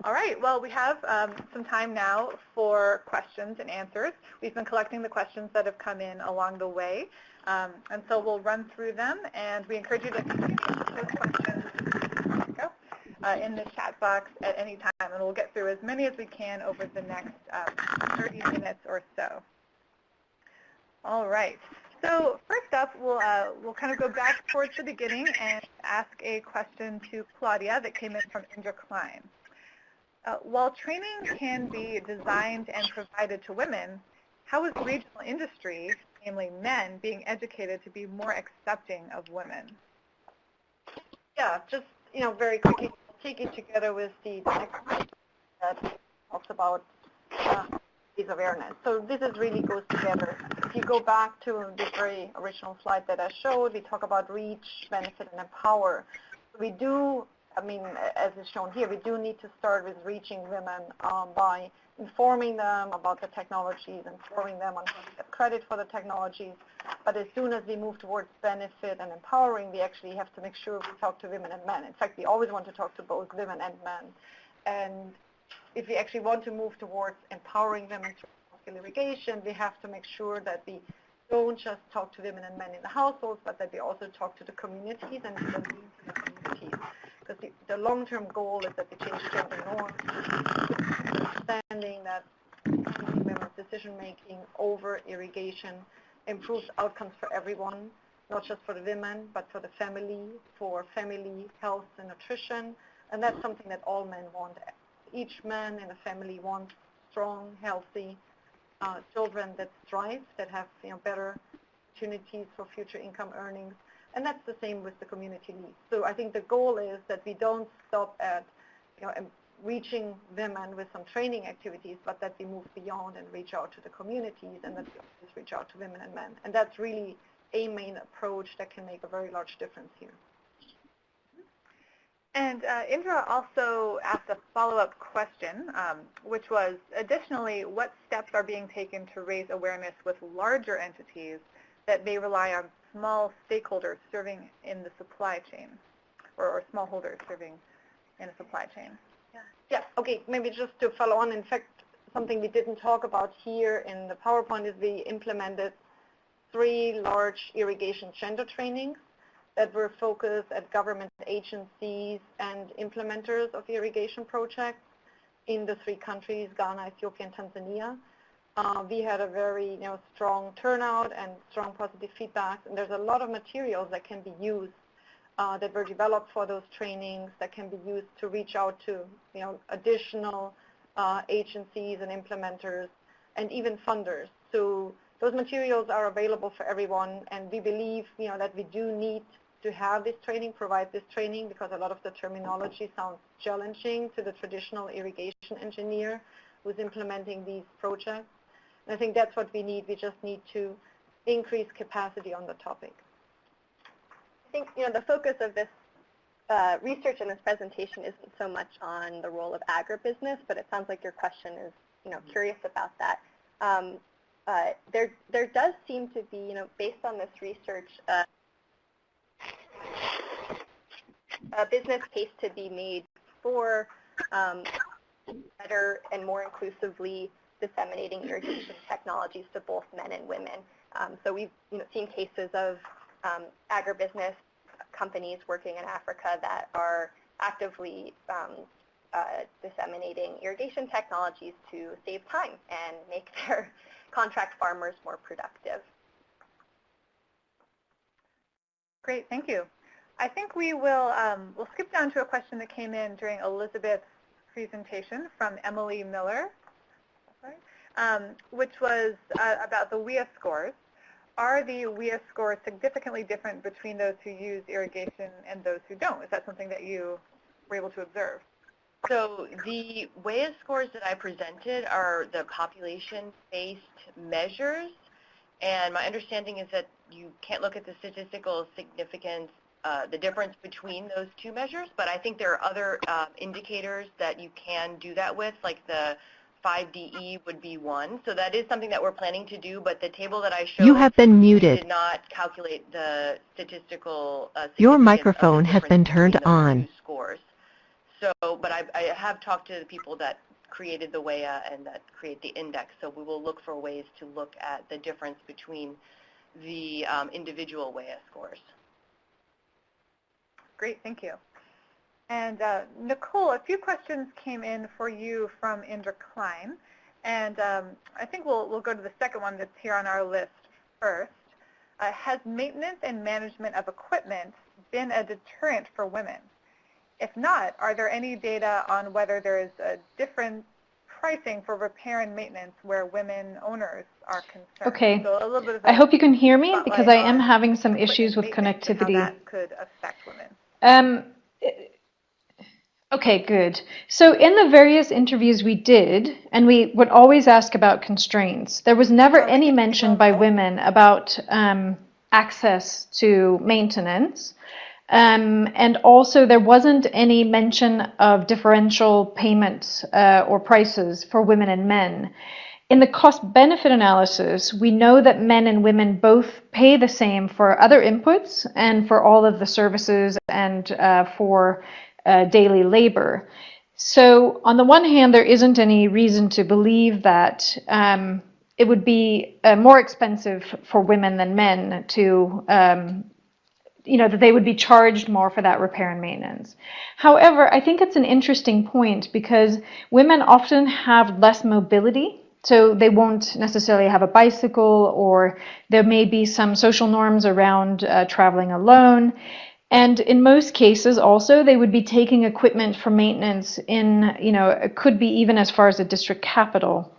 All right, well, we have um, some time now for questions and answers. We've been collecting the questions that have come in along the way, um, and so we'll run through them, and we encourage you to continue those questions uh, in the chat box at any time, and we'll get through as many as we can over the next um, 30 minutes or so. All right. So first up, we'll, uh, we'll kind of go back towards the beginning and ask a question to Claudia that came in from Indra Klein. Uh, while training can be designed and provided to women, how is regional industry, namely men, being educated to be more accepting of women? Yeah, just, you know, very quickly, take it together with the next that talks about uh, is awareness. So this is really goes together. If you go back to the very original slide that I showed, we talk about reach, benefit, and empower. We do I mean, as is shown here, we do need to start with reaching women um, by informing them about the technologies, informing them on how to get credit for the technologies. But as soon as we move towards benefit and empowering, we actually have to make sure we talk to women and men. In fact, we always want to talk to both women and men. And if we actually want to move towards empowering women through irrigation, we have to make sure that we don't just talk to women and men in the households, but that we also talk to the communities and the the, the long-term goal is that we change gender norms, understanding that decision-making over irrigation improves outcomes for everyone, not just for the women, but for the family, for family health and nutrition, and that's something that all men want. Each man in a family wants strong, healthy uh, children that thrive, that have you know, better opportunities for future income earnings, and that's the same with the community needs. So I think the goal is that we don't stop at you know, reaching women with some training activities, but that we move beyond and reach out to the communities and that we reach out to women and men. And that's really a main approach that can make a very large difference here. And uh, Indra also asked a follow-up question, um, which was, additionally, what steps are being taken to raise awareness with larger entities that may rely on small stakeholders serving in the supply chain, or, or smallholders serving in a supply chain. Yeah. yeah, okay, maybe just to follow on, in fact, something we didn't talk about here in the PowerPoint is we implemented three large irrigation gender trainings that were focused at government agencies and implementers of irrigation projects in the three countries, Ghana, Ethiopia, and Tanzania. Uh, we had a very you know, strong turnout and strong positive feedback, and there's a lot of materials that can be used uh, that were developed for those trainings that can be used to reach out to you know, additional uh, agencies and implementers and even funders. So those materials are available for everyone, and we believe you know, that we do need to have this training, provide this training, because a lot of the terminology sounds challenging to the traditional irrigation engineer who's implementing these projects. And I think that's what we need. We just need to increase capacity on the topic. I think you know the focus of this uh, research in this presentation isn't so much on the role of agribusiness, but it sounds like your question is you know curious about that. Um, uh, there there does seem to be you know based on this research uh, a business case to be made for um, better and more inclusively disseminating irrigation technologies to both men and women. Um, so we've you know, seen cases of um, agribusiness companies working in Africa that are actively um, uh, disseminating irrigation technologies to save time and make their contract farmers more productive. Great, thank you. I think we will um, we'll skip down to a question that came in during Elizabeth's presentation from Emily Miller, um, which was uh, about the WIA scores. Are the WIA scores significantly different between those who use irrigation and those who don't? Is that something that you were able to observe? So the WIA scores that I presented are the population-based measures, and my understanding is that you can't look at the statistical significance uh, the difference between those two measures, but I think there are other uh, indicators that you can do that with, like the 5DE would be one. So that is something that we're planning to do, but the table that I showed You have been muted. did not calculate the statistical uh, Your significance the microphone has been turned on. Scores. So, but I, I have talked to the people that created the WEA and that create the index, so we will look for ways to look at the difference between the um, individual WEA scores. Great, thank you. And uh, Nicole, a few questions came in for you from Indra Klein. And um, I think we'll, we'll go to the second one that's here on our list first. Uh, has maintenance and management of equipment been a deterrent for women? If not, are there any data on whether there is a different pricing for repair and maintenance where women owners are concerned? Okay. So a little bit of I hope you can hear me because I am having some issues with connectivity. How that could affect women. Um, okay, good. So in the various interviews we did, and we would always ask about constraints, there was never any mention by women about um, access to maintenance. Um, and also there wasn't any mention of differential payments uh, or prices for women and men. In the cost-benefit analysis, we know that men and women both pay the same for other inputs and for all of the services and uh, for uh, daily labor. So on the one hand, there isn't any reason to believe that um, it would be uh, more expensive for women than men to um, you know, that they would be charged more for that repair and maintenance. However, I think it's an interesting point because women often have less mobility. So they won't necessarily have a bicycle or there may be some social norms around uh, traveling alone. And in most cases also, they would be taking equipment for maintenance in, you know, it could be even as far as the district capital.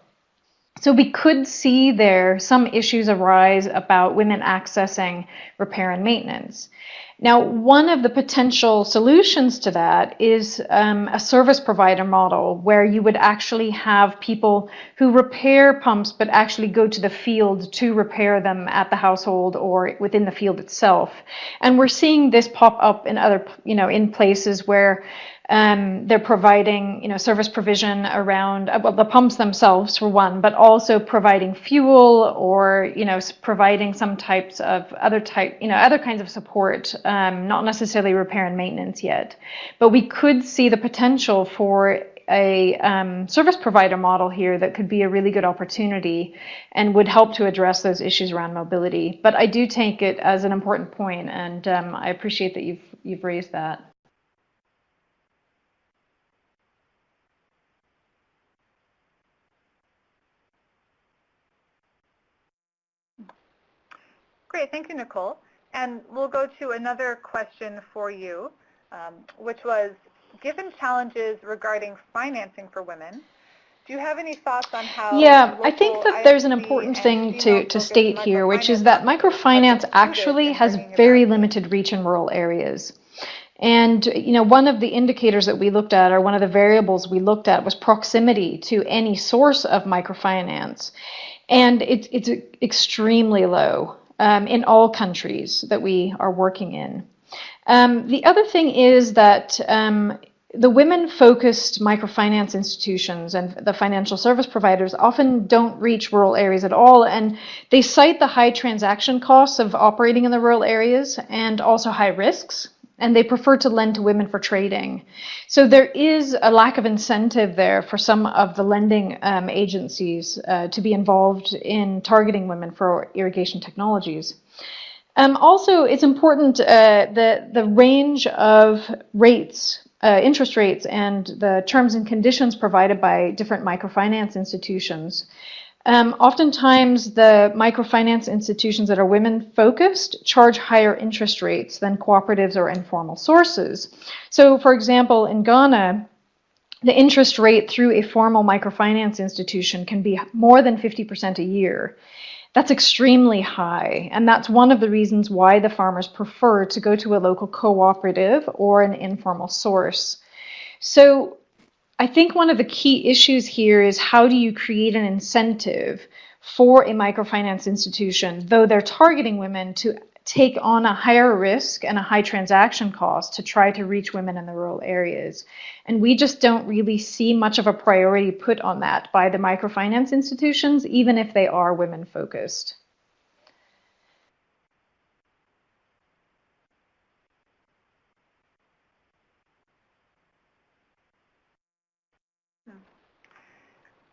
So we could see there some issues arise about women accessing repair and maintenance. Now, one of the potential solutions to that is um, a service provider model where you would actually have people who repair pumps but actually go to the field to repair them at the household or within the field itself. And we're seeing this pop up in other, you know, in places where um, they're providing, you know, service provision around uh, well, the pumps themselves for one, but also providing fuel or, you know, providing some types of other type, you know, other kinds of support, um, not necessarily repair and maintenance yet. But we could see the potential for a um, service provider model here that could be a really good opportunity and would help to address those issues around mobility. But I do take it as an important point, and um, I appreciate that you've you've raised that. Great, thank you, Nicole. And we'll go to another question for you, um, which was, given challenges regarding financing for women, do you have any thoughts on how Yeah, I think that there's an important thing to, to state here, which is that microfinance microfinance actually has very limited reach in rural areas. And you know, one of the indicators that we looked at, or one of the variables we looked at, was proximity to any source of microfinance, and it's it's extremely low um, in all countries that we are working in. Um, the other thing is that um, the women-focused microfinance institutions and the financial service providers often don't reach rural areas at all, and they cite the high transaction costs of operating in the rural areas and also high risks, and they prefer to lend to women for trading. So there is a lack of incentive there for some of the lending um, agencies uh, to be involved in targeting women for irrigation technologies. Um, also, it's important uh, the the range of rates uh, interest rates and the terms and conditions provided by different microfinance institutions. Um, oftentimes, the microfinance institutions that are women focused charge higher interest rates than cooperatives or informal sources. So, for example, in Ghana, the interest rate through a formal microfinance institution can be more than 50% a year. That's extremely high, and that's one of the reasons why the farmers prefer to go to a local cooperative or an informal source. So I think one of the key issues here is how do you create an incentive for a microfinance institution, though they're targeting women, to take on a higher risk and a high transaction cost to try to reach women in the rural areas. And we just don't really see much of a priority put on that by the microfinance institutions, even if they are women focused.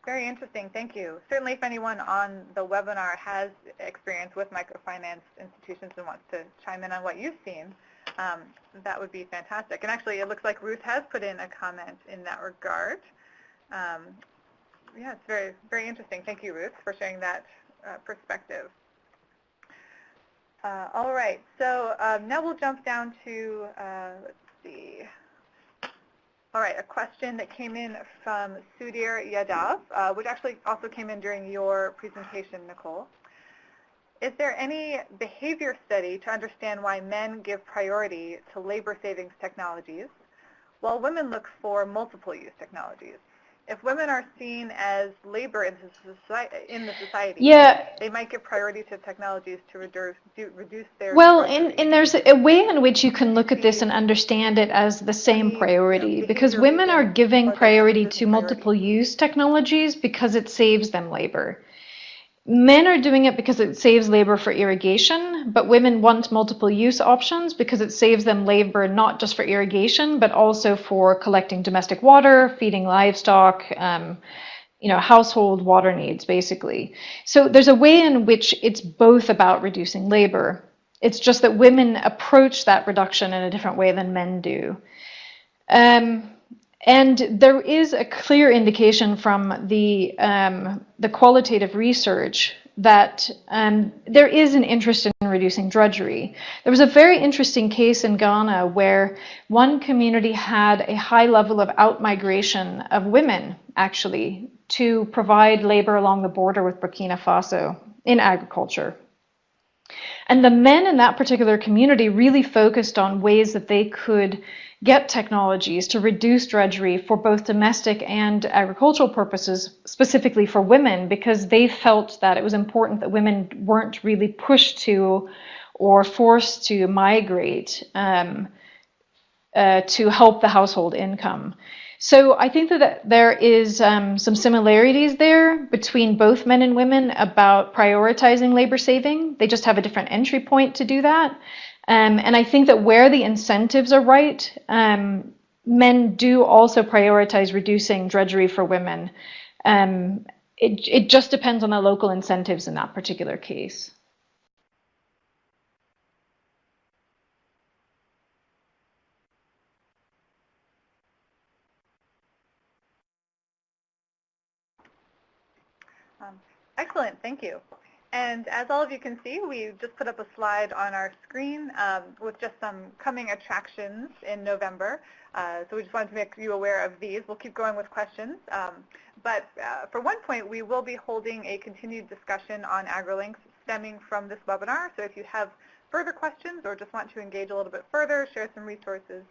Very interesting, thank you. Certainly if anyone on the webinar has experience with microfinance institutions and wants to chime in on what you've seen, um, that would be fantastic. And actually it looks like Ruth has put in a comment in that regard. Um, yeah, it's very, very interesting. Thank you, Ruth, for sharing that uh, perspective. Uh, all right, so um, now we'll jump down to, uh, let's see, all right, a question that came in from Sudhir Yadav, uh, which actually also came in during your presentation, Nicole. Is there any behavior study to understand why men give priority to labor savings technologies while women look for multiple use technologies? If women are seen as labor in the society, in the society yeah. they might give priority to technologies to reduce, reduce their well and, and there's a way in which you can look at this and understand it as the same priority because women are giving priority to multiple use technologies because it saves them labor Men are doing it because it saves labor for irrigation, but women want multiple use options because it saves them labor not just for irrigation, but also for collecting domestic water, feeding livestock, um, you know, household water needs, basically. So there's a way in which it's both about reducing labor. It's just that women approach that reduction in a different way than men do. Um, and there is a clear indication from the, um, the qualitative research that um, there is an interest in reducing drudgery. There was a very interesting case in Ghana where one community had a high level of outmigration of women, actually, to provide labor along the border with Burkina Faso in agriculture. And the men in that particular community really focused on ways that they could get technologies to reduce drudgery for both domestic and agricultural purposes, specifically for women, because they felt that it was important that women weren't really pushed to or forced to migrate um, uh, to help the household income. So I think that there is um, some similarities there between both men and women about prioritizing labor saving. They just have a different entry point to do that. Um, and I think that where the incentives are right, um, men do also prioritize reducing drudgery for women. Um, it, it just depends on the local incentives in that particular case. Um, excellent, thank you. And as all of you can see, we just put up a slide on our screen um, with just some coming attractions in November. Uh, so we just wanted to make you aware of these. We'll keep going with questions. Um, but uh, for one point, we will be holding a continued discussion on AgriLinks stemming from this webinar. So if you have further questions or just want to engage a little bit further, share some resources,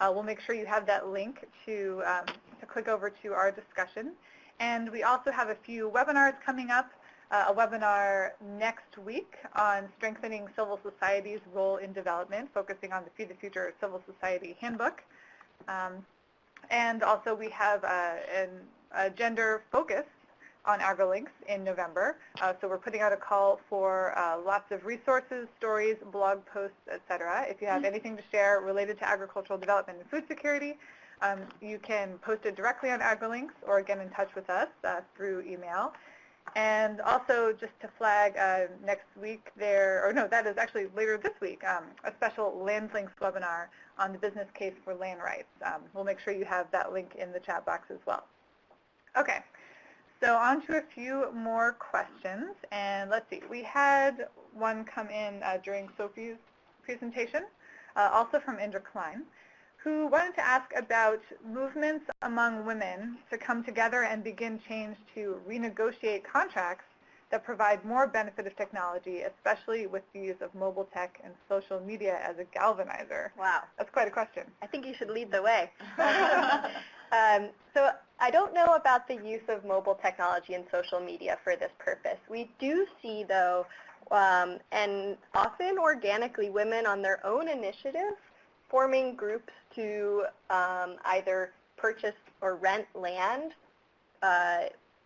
uh, we'll make sure you have that link to, um, to click over to our discussion. And we also have a few webinars coming up a webinar next week on strengthening civil society's role in development, focusing on the Feed the Future Civil Society Handbook. Um, and also we have uh, an, a gender focus on AgriLinks in November. Uh, so we're putting out a call for uh, lots of resources, stories, blog posts, etc. If you have anything to share related to agricultural development and food security, um, you can post it directly on AgriLinks or get in touch with us uh, through email. And also just to flag uh, next week there, or no, that is actually later this week, um, a special LandLinks webinar on the business case for land rights. Um, we'll make sure you have that link in the chat box as well. Okay, so on to a few more questions. And let's see, we had one come in uh, during Sophie's presentation, uh, also from Indra Klein who wanted to ask about movements among women to come together and begin change to renegotiate contracts that provide more benefit of technology, especially with the use of mobile tech and social media as a galvanizer. Wow. That's quite a question. I think you should lead the way. um, so I don't know about the use of mobile technology and social media for this purpose. We do see, though, um, and often organically, women on their own initiative forming groups to um, either purchase or rent land uh,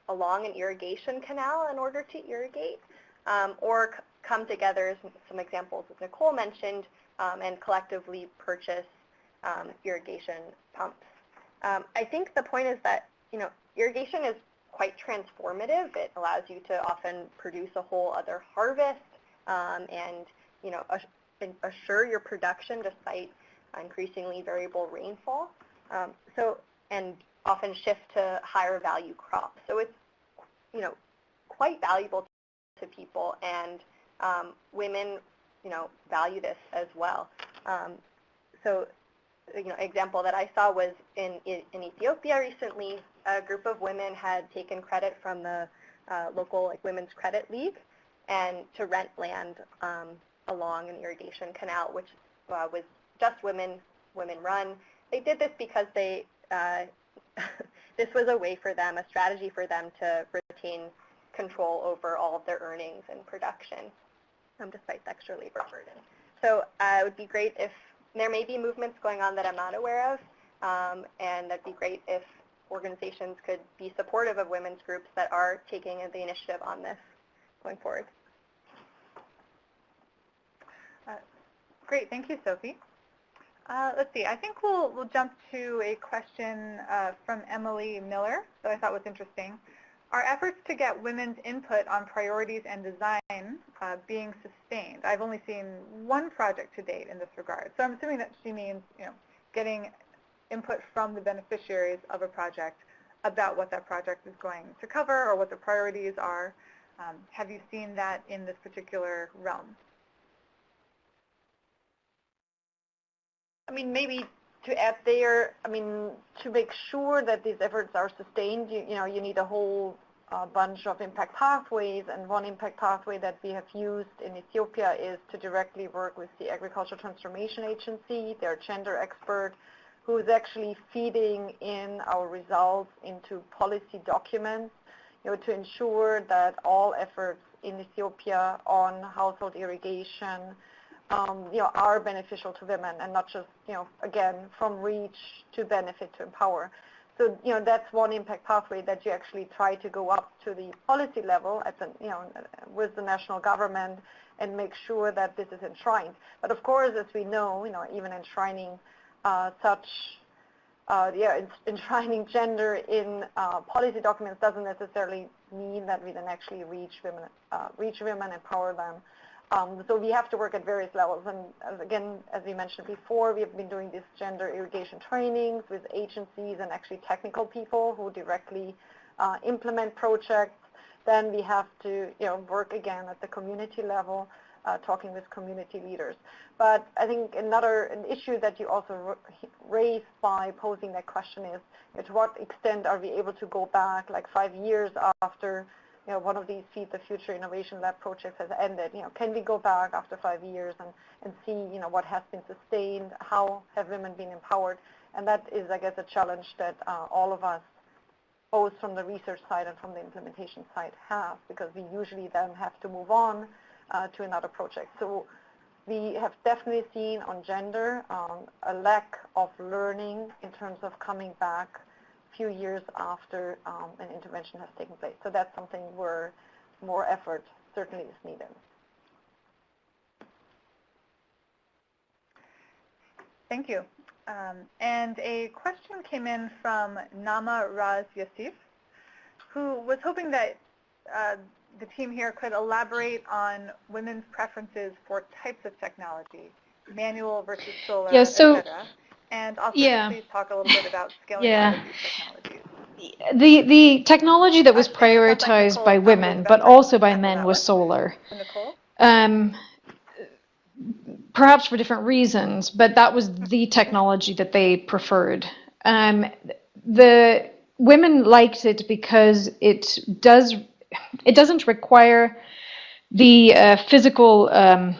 along an irrigation canal in order to irrigate, um, or come together, some examples as Nicole mentioned, um, and collectively purchase um, irrigation pumps. Um, I think the point is that, you know, irrigation is quite transformative. It allows you to often produce a whole other harvest um, and, you know, assure your production despite increasingly variable rainfall. Um, so, and often shift to higher value crops. So it's, you know, quite valuable to people and um, women, you know, value this as well. Um, so, you know, example that I saw was in, in, Ethiopia recently, a group of women had taken credit from the uh, local like Women's Credit League and to rent land um, along an irrigation canal, which uh, was just women, women run. They did this because they, uh, this was a way for them, a strategy for them to retain control over all of their earnings and production, um, despite the extra labor burden. So uh, it would be great if there may be movements going on that I'm not aware of, um, and that'd be great if organizations could be supportive of women's groups that are taking the initiative on this going forward. Uh, great, thank you, Sophie. Uh, let's see, I think we'll, we'll jump to a question uh, from Emily Miller that I thought was interesting. Are efforts to get women's input on priorities and design uh, being sustained? I've only seen one project to date in this regard. So I'm assuming that she means you know, getting input from the beneficiaries of a project about what that project is going to cover or what the priorities are. Um, have you seen that in this particular realm? I mean, maybe to add there, I mean, to make sure that these efforts are sustained, you, you know, you need a whole uh, bunch of impact pathways, and one impact pathway that we have used in Ethiopia is to directly work with the Agricultural Transformation Agency, their gender expert, who is actually feeding in our results into policy documents, you know, to ensure that all efforts in Ethiopia on household irrigation, um, you know, are beneficial to women and not just, you know, again, from reach to benefit to empower. So, you know, that's one impact pathway that you actually try to go up to the policy level at the, you know, with the national government and make sure that this is enshrined. But of course, as we know, you know, even enshrining uh, such, uh, yeah, enshrining gender in uh, policy documents doesn't necessarily mean that we then actually reach women, uh, reach women, empower them, um, so we have to work at various levels. And again, as we mentioned before, we have been doing these gender irrigation trainings with agencies and actually technical people who directly uh, implement projects. then we have to you know, work again at the community level, uh, talking with community leaders. But I think another an issue that you also raised by posing that question is, to what extent are we able to go back like five years after you know, one of these Feed the Future Innovation Lab projects has ended. You know, can we go back after five years and, and see, you know, what has been sustained? How have women been empowered? And that is, I guess, a challenge that uh, all of us, both from the research side and from the implementation side, have, because we usually then have to move on uh, to another project. So we have definitely seen on gender um, a lack of learning in terms of coming back few years after um, an intervention has taken place. So that's something where more effort certainly is needed. Thank you. Um, and a question came in from Nama Raz Yassif, who was hoping that uh, the team here could elaborate on women's preferences for types of technology, manual versus solar, yeah, so, et cetera. And also, yeah. please talk a little bit about scaling yeah. technologies. The, the technology that was prioritized by women, but also by men, was solar. Um, perhaps for different reasons, but that was the technology that they preferred. Um, the women liked it because it does it doesn't require the uh, physical um,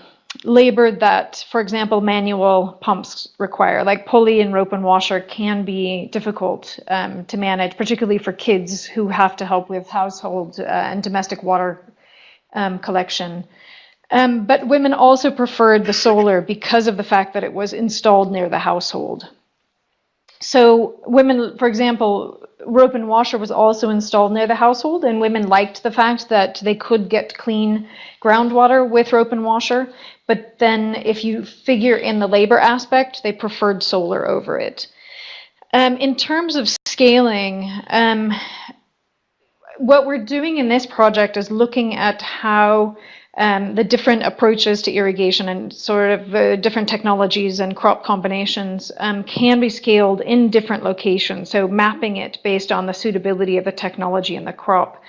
labor that, for example, manual pumps require, like pulley and rope and washer can be difficult um, to manage, particularly for kids who have to help with household uh, and domestic water um, collection. Um, but women also preferred the solar because of the fact that it was installed near the household. So women, for example, rope and washer was also installed near the household and women liked the fact that they could get clean groundwater with rope and washer but then if you figure in the labor aspect they preferred solar over it um, in terms of scaling um, what we're doing in this project is looking at how um, the different approaches to irrigation and sort of uh, different technologies and crop combinations um, can be scaled in different locations. So mapping it based on the suitability of the technology and the crop.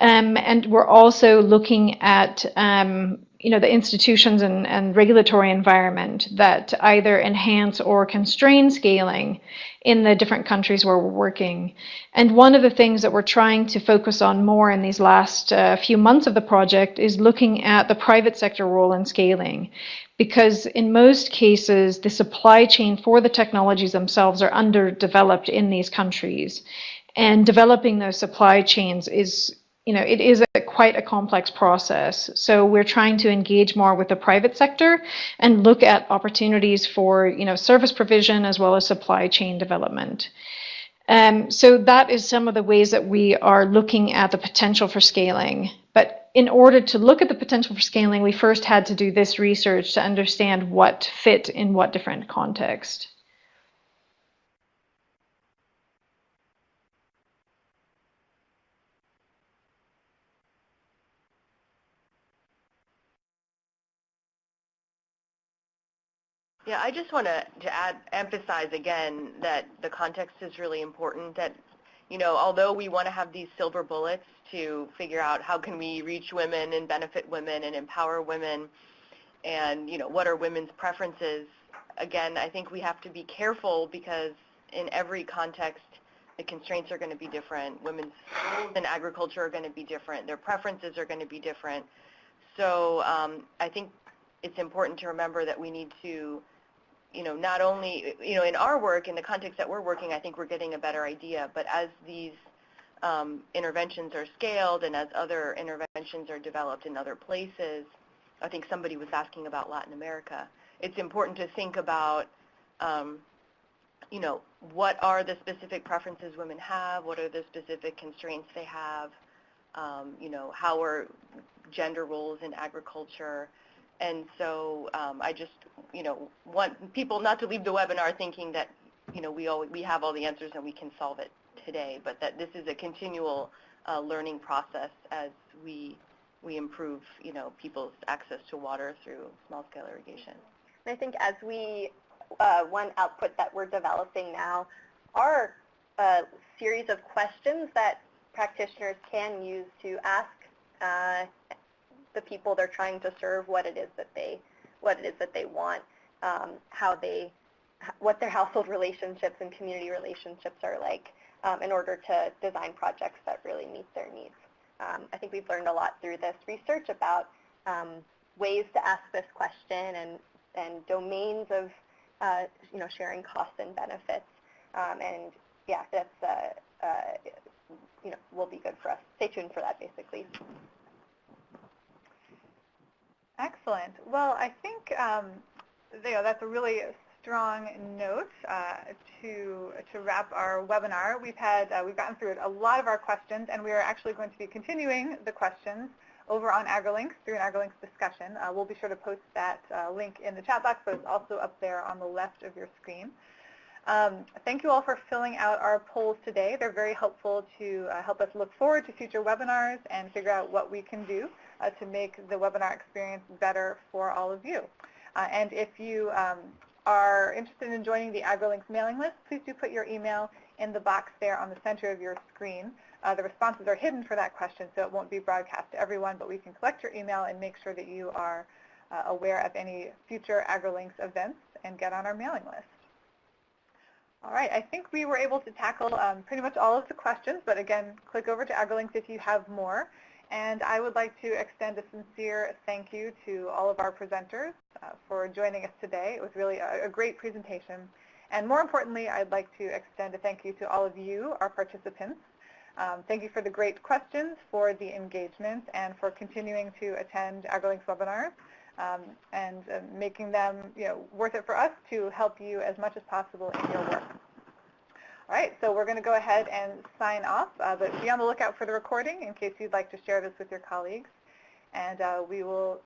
Um, and we're also looking at um, you know, the institutions and, and regulatory environment that either enhance or constrain scaling in the different countries where we're working. And one of the things that we're trying to focus on more in these last uh, few months of the project is looking at the private sector role in scaling. Because in most cases, the supply chain for the technologies themselves are underdeveloped in these countries. And developing those supply chains is you know, it is a, quite a complex process. So we're trying to engage more with the private sector and look at opportunities for, you know, service provision as well as supply chain development. Um, so that is some of the ways that we are looking at the potential for scaling. But in order to look at the potential for scaling, we first had to do this research to understand what fit in what different context. Yeah, I just want to, add, emphasize again that the context is really important, that, you know, although we want to have these silver bullets to figure out how can we reach women and benefit women and empower women and, you know, what are women's preferences, again, I think we have to be careful because in every context, the constraints are going to be different. Women's in agriculture are going to be different. Their preferences are going to be different. So um, I think it's important to remember that we need to you know, not only, you know, in our work, in the context that we're working, I think we're getting a better idea. But as these um, interventions are scaled and as other interventions are developed in other places, I think somebody was asking about Latin America. It's important to think about, um, you know, what are the specific preferences women have? What are the specific constraints they have? Um, you know, how are gender roles in agriculture? And so um, I just, you know, want people not to leave the webinar thinking that, you know, we, all, we have all the answers and we can solve it today, but that this is a continual uh, learning process as we, we improve, you know, people's access to water through small-scale irrigation. And I think as we, uh, one output that we're developing now are a series of questions that practitioners can use to ask uh, the people they're trying to serve what it is that they what it is that they want, um, how they what their household relationships and community relationships are like um, in order to design projects that really meet their needs. Um, I think we've learned a lot through this research about um, ways to ask this question and, and domains of uh, you know, sharing costs and benefits. Um, and yeah, that's, uh, uh, you know, will be good for us. Stay tuned for that, basically. Excellent. Well, I think um, you know, that's a really strong note uh, to to wrap our webinar. We've had uh, we've gotten through a lot of our questions, and we are actually going to be continuing the questions over on AgriLinks through an AgriLinks discussion. Uh, we'll be sure to post that uh, link in the chat box, but it's also up there on the left of your screen. Um, thank you all for filling out our polls today. They're very helpful to uh, help us look forward to future webinars and figure out what we can do uh, to make the webinar experience better for all of you. Uh, and if you um, are interested in joining the AgriLinks mailing list, please do put your email in the box there on the center of your screen. Uh, the responses are hidden for that question, so it won't be broadcast to everyone, but we can collect your email and make sure that you are uh, aware of any future AgriLinks events and get on our mailing list. All right, I think we were able to tackle um, pretty much all of the questions, but again, click over to AgriLinks if you have more. And I would like to extend a sincere thank you to all of our presenters uh, for joining us today. It was really a, a, great presentation. And more importantly, I'd like to extend a thank you to all of you, our participants. Um, thank you for the great questions, for the engagement, and for continuing to attend AgriLinks webinars um, and uh, making them you know, worth it for us to help you as much as possible in your work. All right, so we're going to go ahead and sign off, uh, but be on the lookout for the recording in case you'd like to share this with your colleagues. And uh, we will